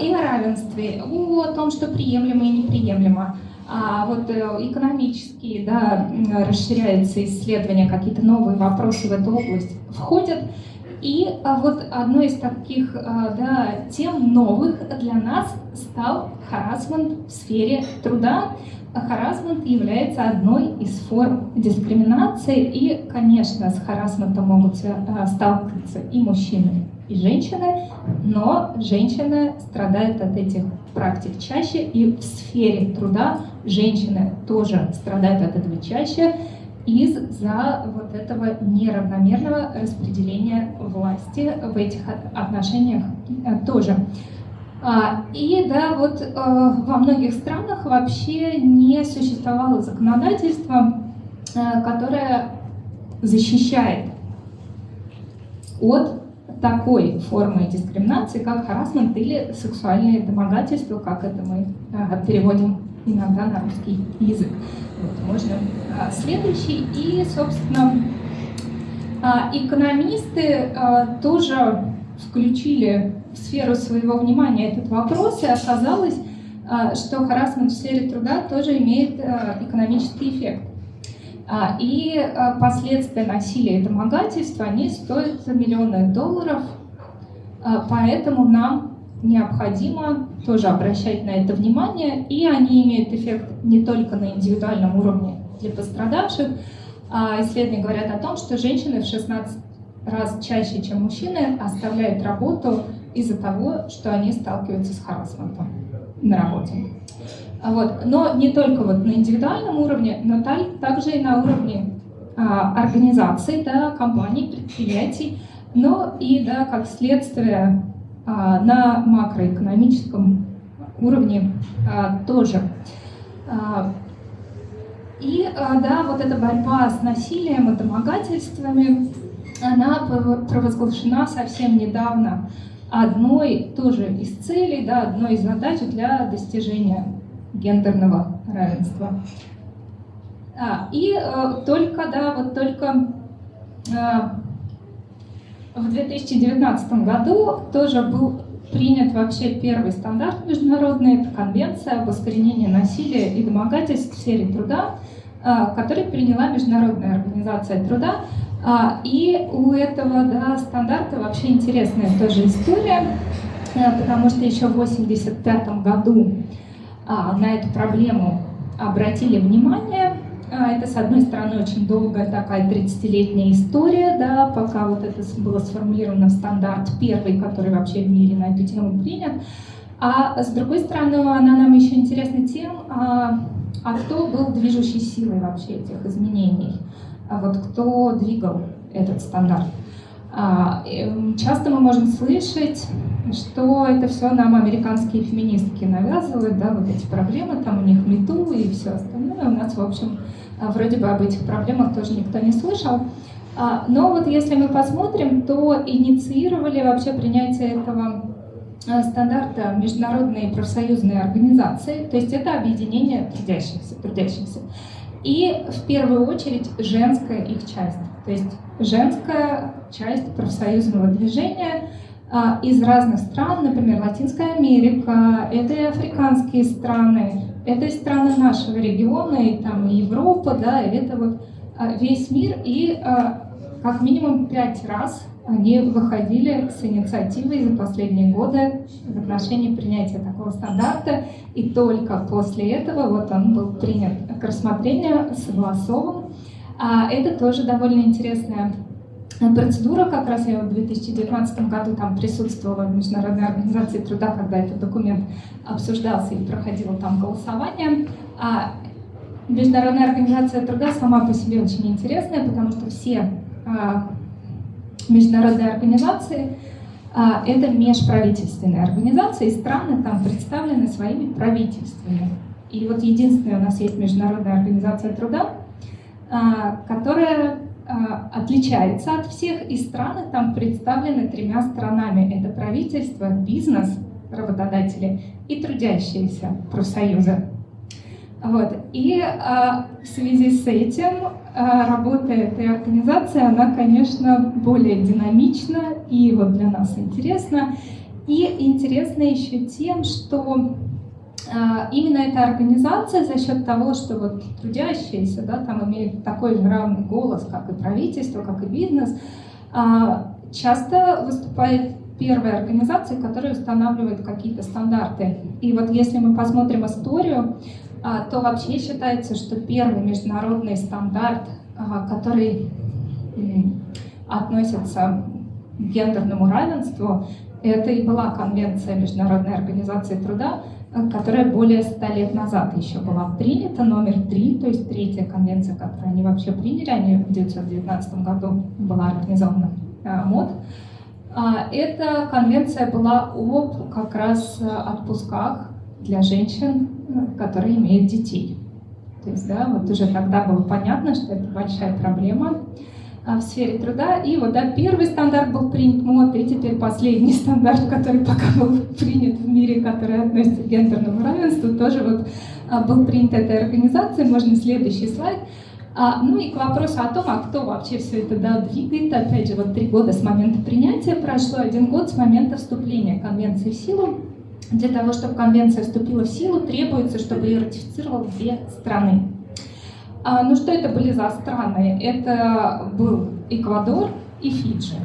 и о равенстве, о том, что приемлемо и неприемлемо а вот э, экономические, да, расширяются исследования, какие-то новые вопросы в эту область входят. И а, вот одной из таких а, да, тем новых для нас стал харасмент в сфере труда. Харасмент является одной из форм дискриминации, и, конечно, с харасментом могут а, сталкиваться и мужчины, и женщины, но женщины страдают от этих практик чаще, и в сфере труда женщины тоже страдают от этого чаще из-за вот этого неравномерного распределения власти в этих отношениях тоже. А, и да, вот э, во многих странах вообще не существовало законодательства, э, которое защищает от такой формы дискриминации, как харасмент или сексуальное домогательство, как это мы а, переводим иногда на русский язык. Вот, можно следующий. И, собственно, экономисты тоже включили в сферу своего внимания этот вопрос, и оказалось, что харасмент в сфере труда тоже имеет экономический эффект. А, и а, последствия насилия и домогательства, они стоят миллионы долларов, а, поэтому нам необходимо тоже обращать на это внимание, и они имеют эффект не только на индивидуальном уровне для пострадавших, а исследования говорят о том, что женщины в 16 раз чаще, чем мужчины, оставляют работу из-за того, что они сталкиваются с харасментом на работе. Вот. Но не только вот на индивидуальном уровне, но также и на уровне а, организаций, да, компаний, предприятий, но и да, как следствие а, на макроэкономическом уровне а, тоже. А, и а, да, вот эта борьба с насилием и домогательствами, она провозглашена совсем недавно одной тоже из целей, да, одной из задач для достижения гендерного равенства. А, и э, только, да, вот только э, в 2019 году тоже был принят вообще первый стандарт международный, это конвенция об искоренении насилия и домогательств в сфере труда, э, который приняла Международная организация труда. А, и у этого да, стандарта вообще интересная тоже история, э, потому что еще в 1985 году а, на эту проблему обратили внимание, а, это, с одной стороны, очень долгая такая 30-летняя история, да, пока вот это было сформулировано в стандарт первый, который вообще в мире на эту тему принят. А с другой стороны, она нам еще интересна тем, а, а кто был движущей силой вообще этих изменений, вот кто двигал этот стандарт. А, часто мы можем слышать, что это все нам американские феминистки навязывают, да, вот эти проблемы, там у них мету и все остальное. У нас, в общем, а, вроде бы об этих проблемах тоже никто не слышал. А, но вот если мы посмотрим, то инициировали вообще принятие этого стандарта международные профсоюзные организации, то есть это объединение трудящихся, трудящихся. И в первую очередь женская их часть, то есть женская часть профсоюзного движения а, из разных стран, например, Латинская Америка, это и африканские страны, это и страны нашего региона, и там и Европа, да, и это вот а, весь мир, и а, как минимум пять раз они выходили с инициативой за последние годы в отношении принятия такого стандарта, и только после этого вот он был принят к рассмотрению, согласован. А это тоже довольно интересная процедура, как раз я в 2019 году там присутствовала в Международной организации труда, когда этот документ обсуждался и проходило там голосование. А Международная организация труда сама по себе очень интересная, потому что все международные организации а, это межправительственные организации, и страны там представлены своими правительствами. И вот единственная у нас есть Международная организация труда, а, которая а, отличается от всех, и страны там представлены тремя сторонами. Это правительство, бизнес, работодатели и трудящиеся профсоюзы. Вот. И а, в связи с этим а, работа этой организации, она, конечно, более динамична и вот для нас интересна. И интересна еще тем, что а, именно эта организация за счет того, что вот трудящиеся да, там имеют такой же равный голос, как и правительство, как и бизнес, а, часто выступает первой организацией, которая устанавливает какие-то стандарты. И вот если мы посмотрим историю, то вообще считается, что первый международный стандарт, который относится к гендерному равенству, это и была Конвенция Международной организации труда, которая более ста лет назад еще была принята, номер три, то есть третья конвенция, которую они вообще приняли, они в 1919 году была организована э, МОД. А, эта конвенция была о как раз отпусках для женщин, которые имеют детей. То есть, да, вот уже тогда было понятно, что это большая проблема. А, в сфере труда. И вот да, первый стандарт был принят МОД, и теперь последний стандарт, который пока был принят в мире, который относится к гендерному равенству, тоже вот а, был принят этой организацией. Можно следующий слайд. А, ну и к вопросу о том, а кто вообще все это да, двигает. Опять же, вот три года с момента принятия прошло, один год с момента вступления Конвенции в силу. Для того, чтобы Конвенция вступила в силу, требуется, чтобы ее ратифицировал две страны. А, ну что это были за страны? Это был Эквадор и Фиджи.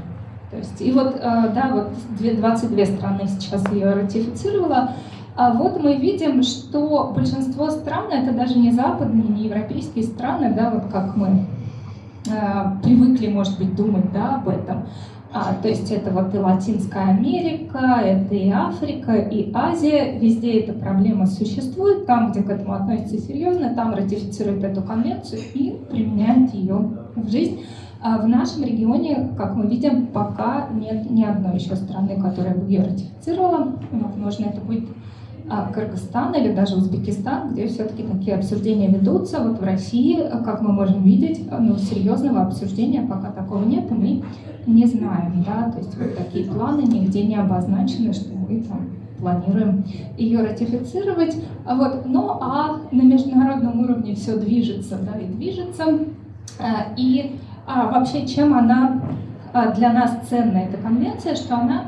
То есть, и вот, а, да, вот 22 страны сейчас ее ратифицировала. А вот мы видим, что большинство стран, это даже не западные, не европейские страны, да, вот как мы а, привыкли, может быть, думать да, об этом, то есть это вот и Латинская Америка, это и Африка, и Азия. Везде эта проблема существует. Там, где к этому относятся серьезно, там ратифицируют эту конвенцию и применяют ее в жизнь. А в нашем регионе, как мы видим, пока нет ни одной еще страны, которая бы ее ратифицировала. Возможно, это будет а, Кыргызстан или даже Узбекистан, где все-таки такие обсуждения ведутся. Вот в России, как мы можем видеть, ну, серьезного обсуждения пока такого нет, и мы не знаем. Да? То есть вот такие планы нигде не обозначены, что мы там планируем ее ратифицировать. А вот, ну а на международном уровне все движется да, и движется. А, и а, вообще, чем она для нас ценна, эта конвенция, что она,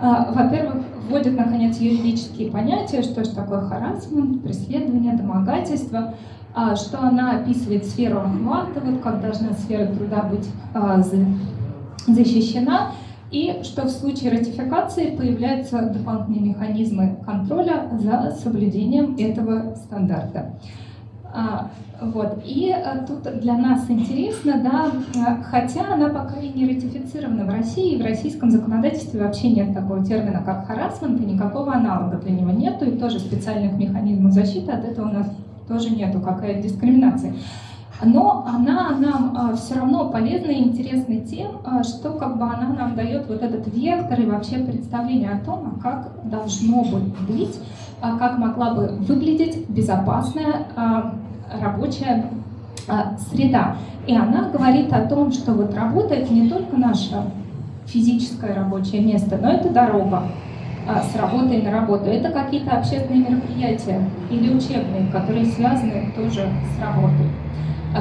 во-первых, вводит, наконец, юридические понятия, что же такое харасмент, преследование, домогательство, а, что она описывает сферу охвата, вот как должна сфера труда быть а, защищена, и что в случае ратификации появляются дополнительные механизмы контроля за соблюдением этого стандарта. А, вот. И а, тут для нас интересно, да, а, хотя она пока и не ратифицирована в России, в российском законодательстве вообще нет такого термина, как харасмент, и никакого аналога для него нету, и тоже специальных механизмов защиты от этого у нас тоже нету, какая дискриминация. Но она нам а, все равно полезна и интересна тем, а, что как бы она нам дает вот этот вектор и вообще представление о том, как должно быть, а, как могла бы выглядеть безопасная а, рабочая а, среда. И она говорит о том, что вот работа это не только наше физическое рабочее место, но это дорога с работой на работу. Это какие-то общественные мероприятия или учебные, которые связаны тоже с работой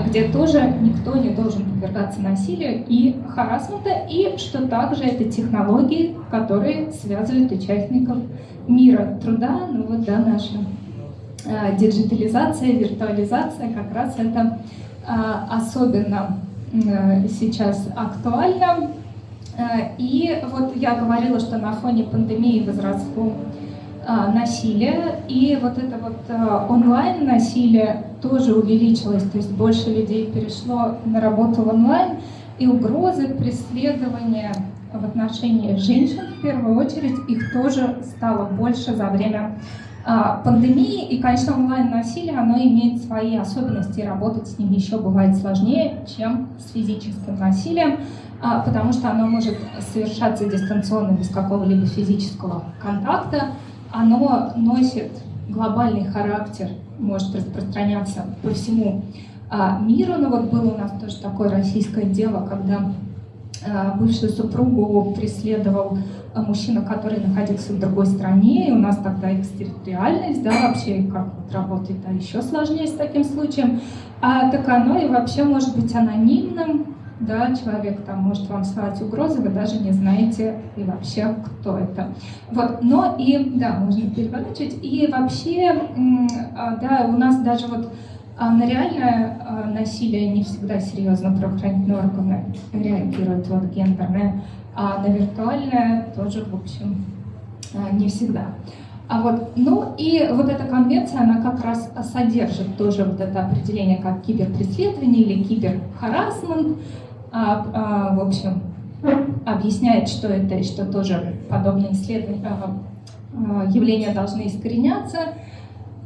где тоже никто не должен подвергаться насилию и харасмента, и что также это технологии, которые связывают участников мира труда, ну вот, да, наша э, диджитализация, виртуализация, как раз это э, особенно э, сейчас актуально. Э, и вот я говорила, что на фоне пандемии возросло э, насилие, и вот это вот э, онлайн-насилие тоже увеличилось, то есть больше людей перешло на работу онлайн, и угрозы преследования в отношении женщин, в первую очередь, их тоже стало больше за время пандемии. И, конечно, онлайн-насилие, оно имеет свои особенности, работать с ним еще бывает сложнее, чем с физическим насилием, а, потому что оно может совершаться дистанционно, без какого-либо физического контакта. Оно носит глобальный характер, может распространяться по всему а, миру. Но вот было у нас тоже такое российское дело, когда а, бывшую супругу преследовал а, мужчина, который находился в другой стране, и у нас тогда экстерриториальность, да, вообще как вот работает, а еще сложнее с таким случаем. А, так оно и вообще может быть анонимным, да, человек там может вам слать угрозы, вы даже не знаете и вообще, кто это. Вот, но и, да, можно переворачивать, и вообще, а, да, у нас даже вот а, на реальное а, насилие не всегда серьезно правоохранительные органы реагируют, вот гендерное, а на виртуальное тоже, в общем, не всегда. А вот, ну и вот эта конвенция, она как раз содержит тоже вот это определение как киберпреследование или киберхарасмент, а, а, в общем, объясняет, что это и что тоже подобные исследования, а, а, явления должны искореняться.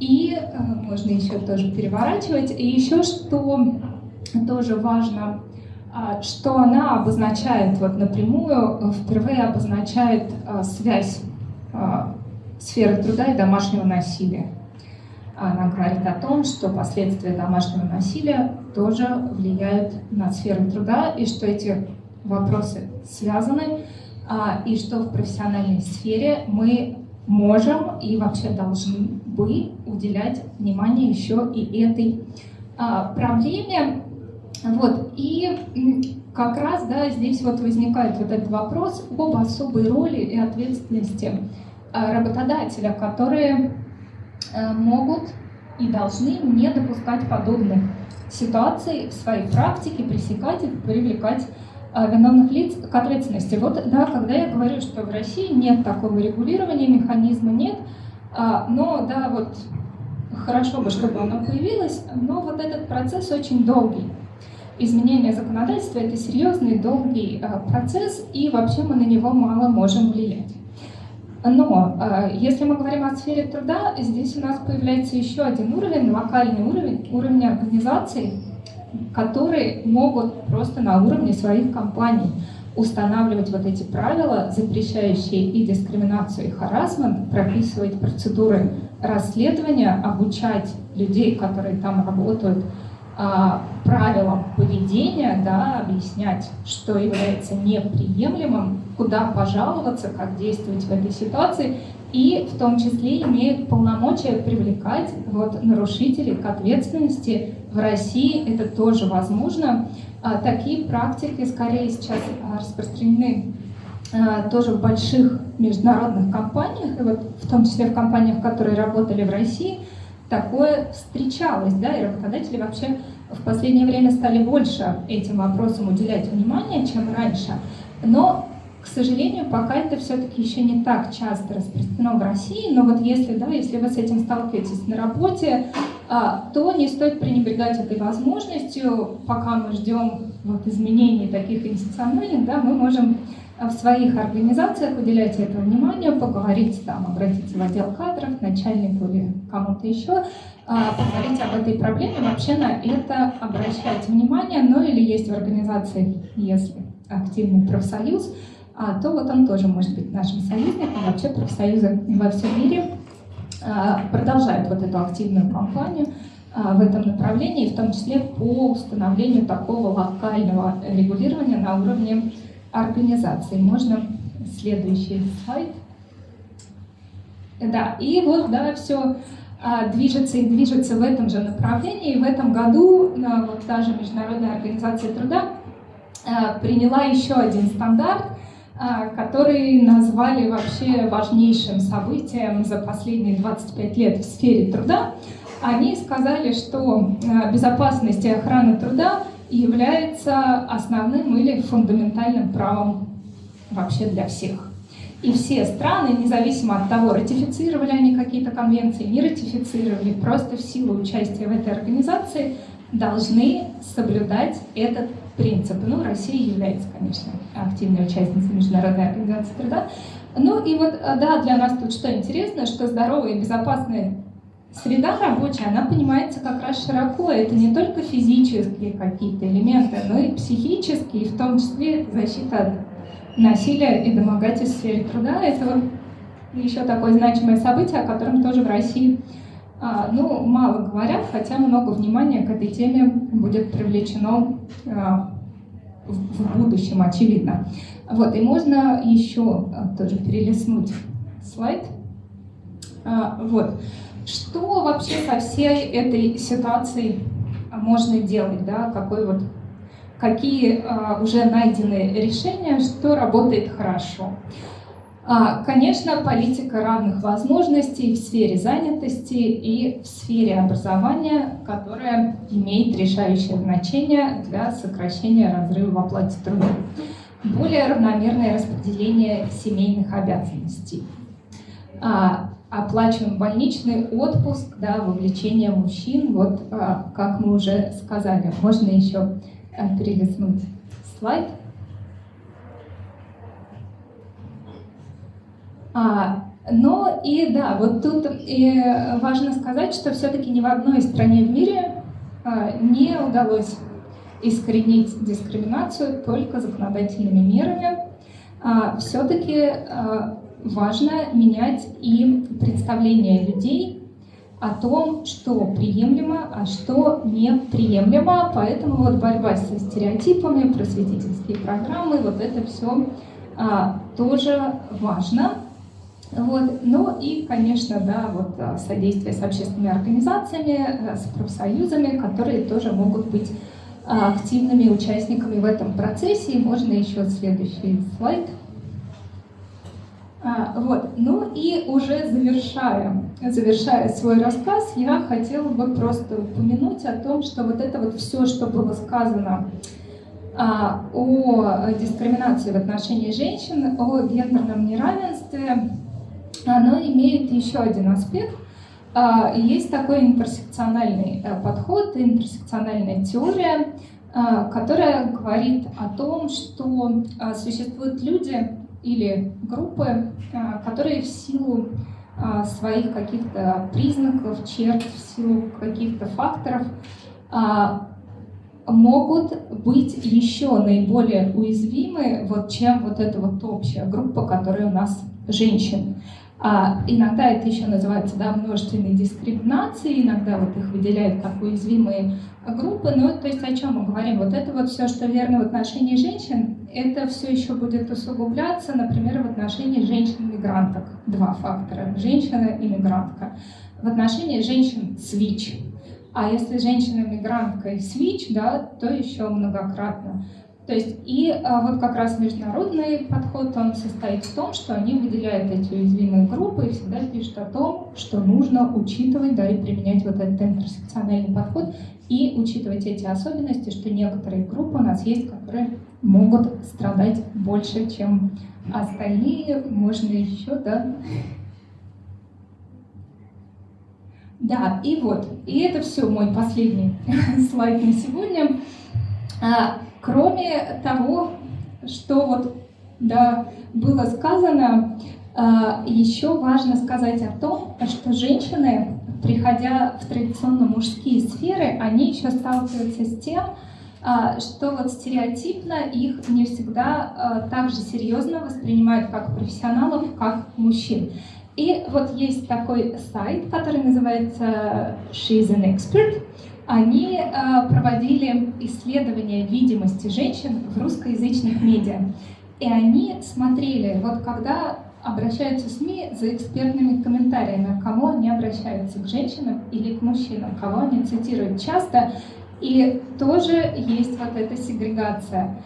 И а, можно еще тоже переворачивать. И еще что тоже важно, а, что она обозначает вот напрямую, впервые обозначает а, связь сферы труда и домашнего насилия. Она говорит о том, что последствия домашнего насилия тоже влияют на сферу труда, и что эти вопросы связаны, а, и что в профессиональной сфере мы можем и вообще должны бы уделять внимание еще и этой а, проблеме. Вот. И как раз да, здесь вот возникает вот этот вопрос об особой роли и ответственности а, работодателя, которые Э, могут и должны не допускать подобных ситуаций в своей практике, пресекать их, привлекать э, виновных лиц к ответственности. Вот, да, когда я говорю, что в России нет такого регулирования, механизма нет, а, но, да, вот, хорошо бы, чтобы оно появилось, но вот этот процесс очень долгий. Изменение законодательства – это серьезный, долгий э, процесс, и вообще мы на него мало можем влиять. Но э, если мы говорим о сфере труда, здесь у нас появляется еще один уровень, локальный уровень, уровень организаций, которые могут просто на уровне своих компаний устанавливать вот эти правила, запрещающие и дискриминацию, и харасмент, прописывать процедуры расследования, обучать людей, которые там работают, а, правилам поведения, да, объяснять, что является неприемлемым, куда пожаловаться, как действовать в этой ситуации, и в том числе имеют полномочия привлекать вот, нарушителей к ответственности. В России это тоже возможно. А, такие практики скорее сейчас распространены тоже в больших международных компаниях, и вот в том числе в компаниях, которые работали в России, такое встречалось, да, и работодатели вообще в последнее время стали больше этим вопросам уделять внимание, чем раньше. Но, к сожалению, пока это все-таки еще не так часто распространено в России, но вот если, да, если вы с этим сталкиваетесь на работе, а, то не стоит пренебрегать этой возможностью. Пока мы ждем вот изменений таких институциональных, да, мы можем в своих организациях уделять это внимание, поговорить там, обратиться в отдел кадров, начальнику или кому-то еще, а, поговорить об этой проблеме, вообще на это обращать внимание, ну или есть в организации, если активный профсоюз, а, то вот он тоже может быть нашим союзником. Вообще профсоюзы во всем мире а, продолжают вот эту активную кампанию в этом направлении, в том числе по установлению такого локального регулирования на уровне организации. Можно следующий слайд. Да, и вот, да, все а, движется и движется в этом же направлении. И в этом году вот та же Международная организация труда а, приняла еще один стандарт, а, который назвали вообще важнейшим событием за последние 25 лет в сфере труда. Они сказали, что безопасность и охрана труда является основным или фундаментальным правом вообще для всех. И все страны, независимо от того, ратифицировали они какие-то конвенции, не ратифицировали, просто в силу участия в этой организации должны соблюдать этот принцип. Ну, Россия является, конечно, активной участницей Международной организации труда. Ну и вот, да, для нас тут что интересно, что здоровая и безопасная Среда рабочая, она понимается как раз широко. Это не только физические какие-то элементы, но и психические, и в том числе защита от насилия и домогательств в сфере труда. Это вот еще такое значимое событие, о котором тоже в России а, ну, мало говорят, хотя много внимания к этой теме будет привлечено а, в будущем, очевидно. Вот, и можно еще а, тоже перелистнуть слайд. Вот. Что вообще со всей этой ситуацией можно делать, да, какой вот, какие а, уже найдены решения, что работает хорошо? А, конечно, политика равных возможностей в сфере занятости и в сфере образования, которая имеет решающее значение для сокращения разрыва в оплате труда. Более равномерное распределение семейных обязанностей. А, оплачиваем больничный отпуск, да, вовлечение мужчин, вот а, как мы уже сказали. Можно еще а, перелистнуть слайд. А, но и да, вот тут и важно сказать, что все-таки ни в одной стране в мире а, не удалось искоренить дискриминацию только законодательными мерами. А, все-таки а, важно менять и представление людей о том, что приемлемо, а что неприемлемо. Поэтому вот борьба со стереотипами, просветительские программы, вот это все а, тоже важно. Вот. Ну и, конечно, да, вот а, содействие с общественными организациями, а, с профсоюзами, которые тоже могут быть а, активными участниками в этом процессе. И можно еще следующий слайд. А, вот. Ну и уже завершая, завершая свой рассказ, я хотела бы просто упомянуть о том, что вот это вот все, что было сказано а, о дискриминации в отношении женщин, о гендерном неравенстве, оно имеет еще один аспект. А, есть такой интерсекциональный э, подход, интерсекциональная теория, которая говорит о том, что существуют люди, или группы, а, которые в силу а, своих каких-то признаков, черт, в силу каких-то факторов а, могут быть еще наиболее уязвимы, вот, чем вот эта вот общая группа, которая у нас женщин. А иногда это еще называется да, множественной дискриминацией, иногда вот их выделяют как уязвимые группы. Но то есть о чем мы говорим? Вот это вот все, что верно в отношении женщин, это все еще будет усугубляться, например, в отношении женщин-мигранток. Два фактора. Женщина и мигрантка. В отношении женщин свич. А если женщина-мигрантка и свич, да, то еще многократно. То есть и а, вот как раз международный подход, он состоит в том, что они выделяют эти уязвимые группы и всегда пишут о том, что нужно учитывать, да, и применять вот этот интерсекциональный подход и учитывать эти особенности, что некоторые группы у нас есть, которые могут страдать больше, чем остальные. Можно еще, да, Да, и вот, и это все мой последний слайд на сегодня. Кроме того, что вот да, было сказано, а, еще важно сказать о том, что женщины, приходя в традиционно мужские сферы, они еще сталкиваются с тем, а, что вот стереотипно их не всегда а, так же серьезно воспринимают как профессионалов, как мужчин. И вот есть такой сайт, который называется She's an Expert. Они проводили исследование видимости женщин в русскоязычных медиа. И они смотрели, вот когда обращаются СМИ за экспертными комментариями, к кому они обращаются, к женщинам или к мужчинам, кого они цитируют часто. И тоже есть вот эта сегрегация.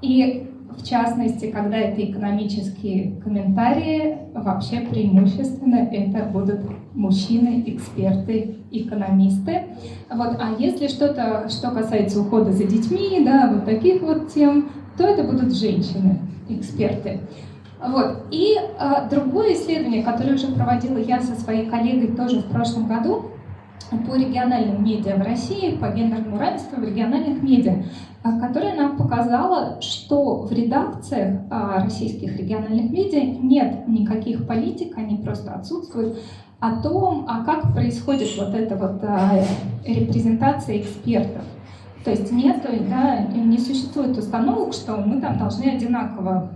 И в частности, когда это экономические комментарии, вообще преимущественно это будут мужчины, эксперты, экономисты. Вот. А если что-то, что касается ухода за детьми, да, вот таких вот тем, то это будут женщины, эксперты. Вот. И э, другое исследование, которое уже проводила я со своей коллегой тоже в прошлом году, по региональным медиа в России, по гендерному равенству в региональных медиа, которое нам показало, что в редакциях российских региональных медиа нет никаких политик, они просто отсутствуют, о том, а как происходит вот эта вот репрезентация экспертов. То есть нет, да, не существует установок, что мы там должны одинаково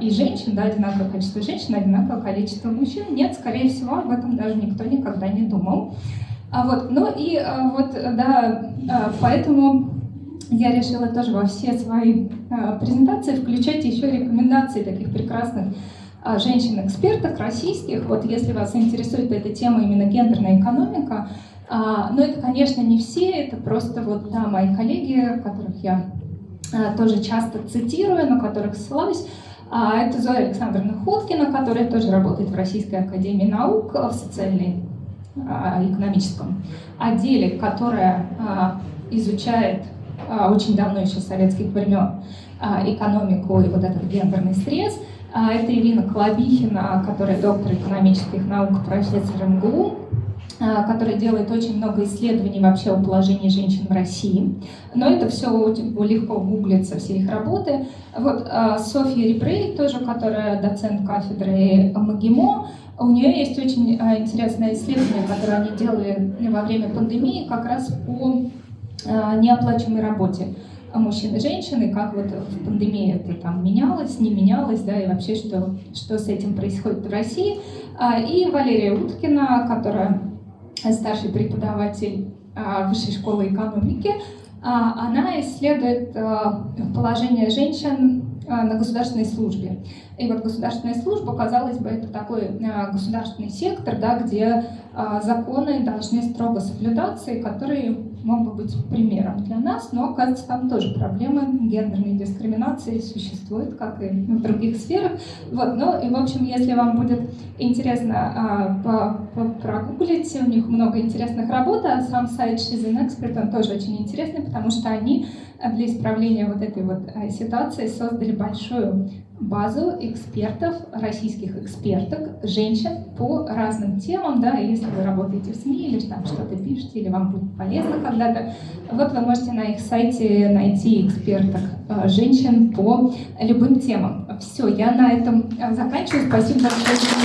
и женщин, да, одинаковое количество женщин, одинаковое количество мужчин. Нет, скорее всего, об этом даже никто никогда не думал. А вот, ну и а, вот, да, а, поэтому я решила тоже во все свои а, презентации включать еще рекомендации таких прекрасных а, женщин-экспертов российских. Вот если вас интересует эта тема именно гендерная экономика, а, но это, конечно, не все, это просто вот да, мои коллеги, которых я а, тоже часто цитирую, на которых ссылаюсь. А, это Зоя Александровна Ходкина, которая тоже работает в Российской Академии Наук в социальной экономическом отделе, которая изучает очень давно еще советских времен экономику и вот этот гендерный стресс. Это Ирина Колобихина, которая доктор экономических наук, профессор МГУ, а, который делает очень много исследований вообще о положении женщин в России. Но это все легко гуглится, все их работы. Вот а, Софья Рибрей, тоже, которая доцент кафедры МГИМО, у нее есть очень а, интересное исследование, которое они делали во время пандемии, как раз по неоплачиваемой работе мужчин и женщин, и как вот в пандемии это там менялось, не менялось, да, и вообще что, что с этим происходит в России. И Валерия Уткина, которая старший преподаватель а, Высшей школы экономики, а, она исследует а, положение женщин на государственной службе. И вот государственная служба, казалось бы, это такой государственный сектор, да, где законы должны строго соблюдаться и которые мог бы быть примером для нас, но, оказывается, там тоже проблемы гендерной дискриминации существуют, как и в других сферах. Вот, ну и, в общем, если вам будет интересно а, прогуглить, у них много интересных работ, а сам сайт She's an Expert, он тоже очень интересный, потому что они для исправления вот этой вот а, ситуации создали большую базу экспертов, российских эксперток, женщин по разным темам, да, если вы работаете в СМИ или там что-то пишете, или вам будет полезно когда-то, вот вы можете на их сайте найти эксперток э, женщин по любым темам. Все, я на этом заканчиваю. Спасибо большое.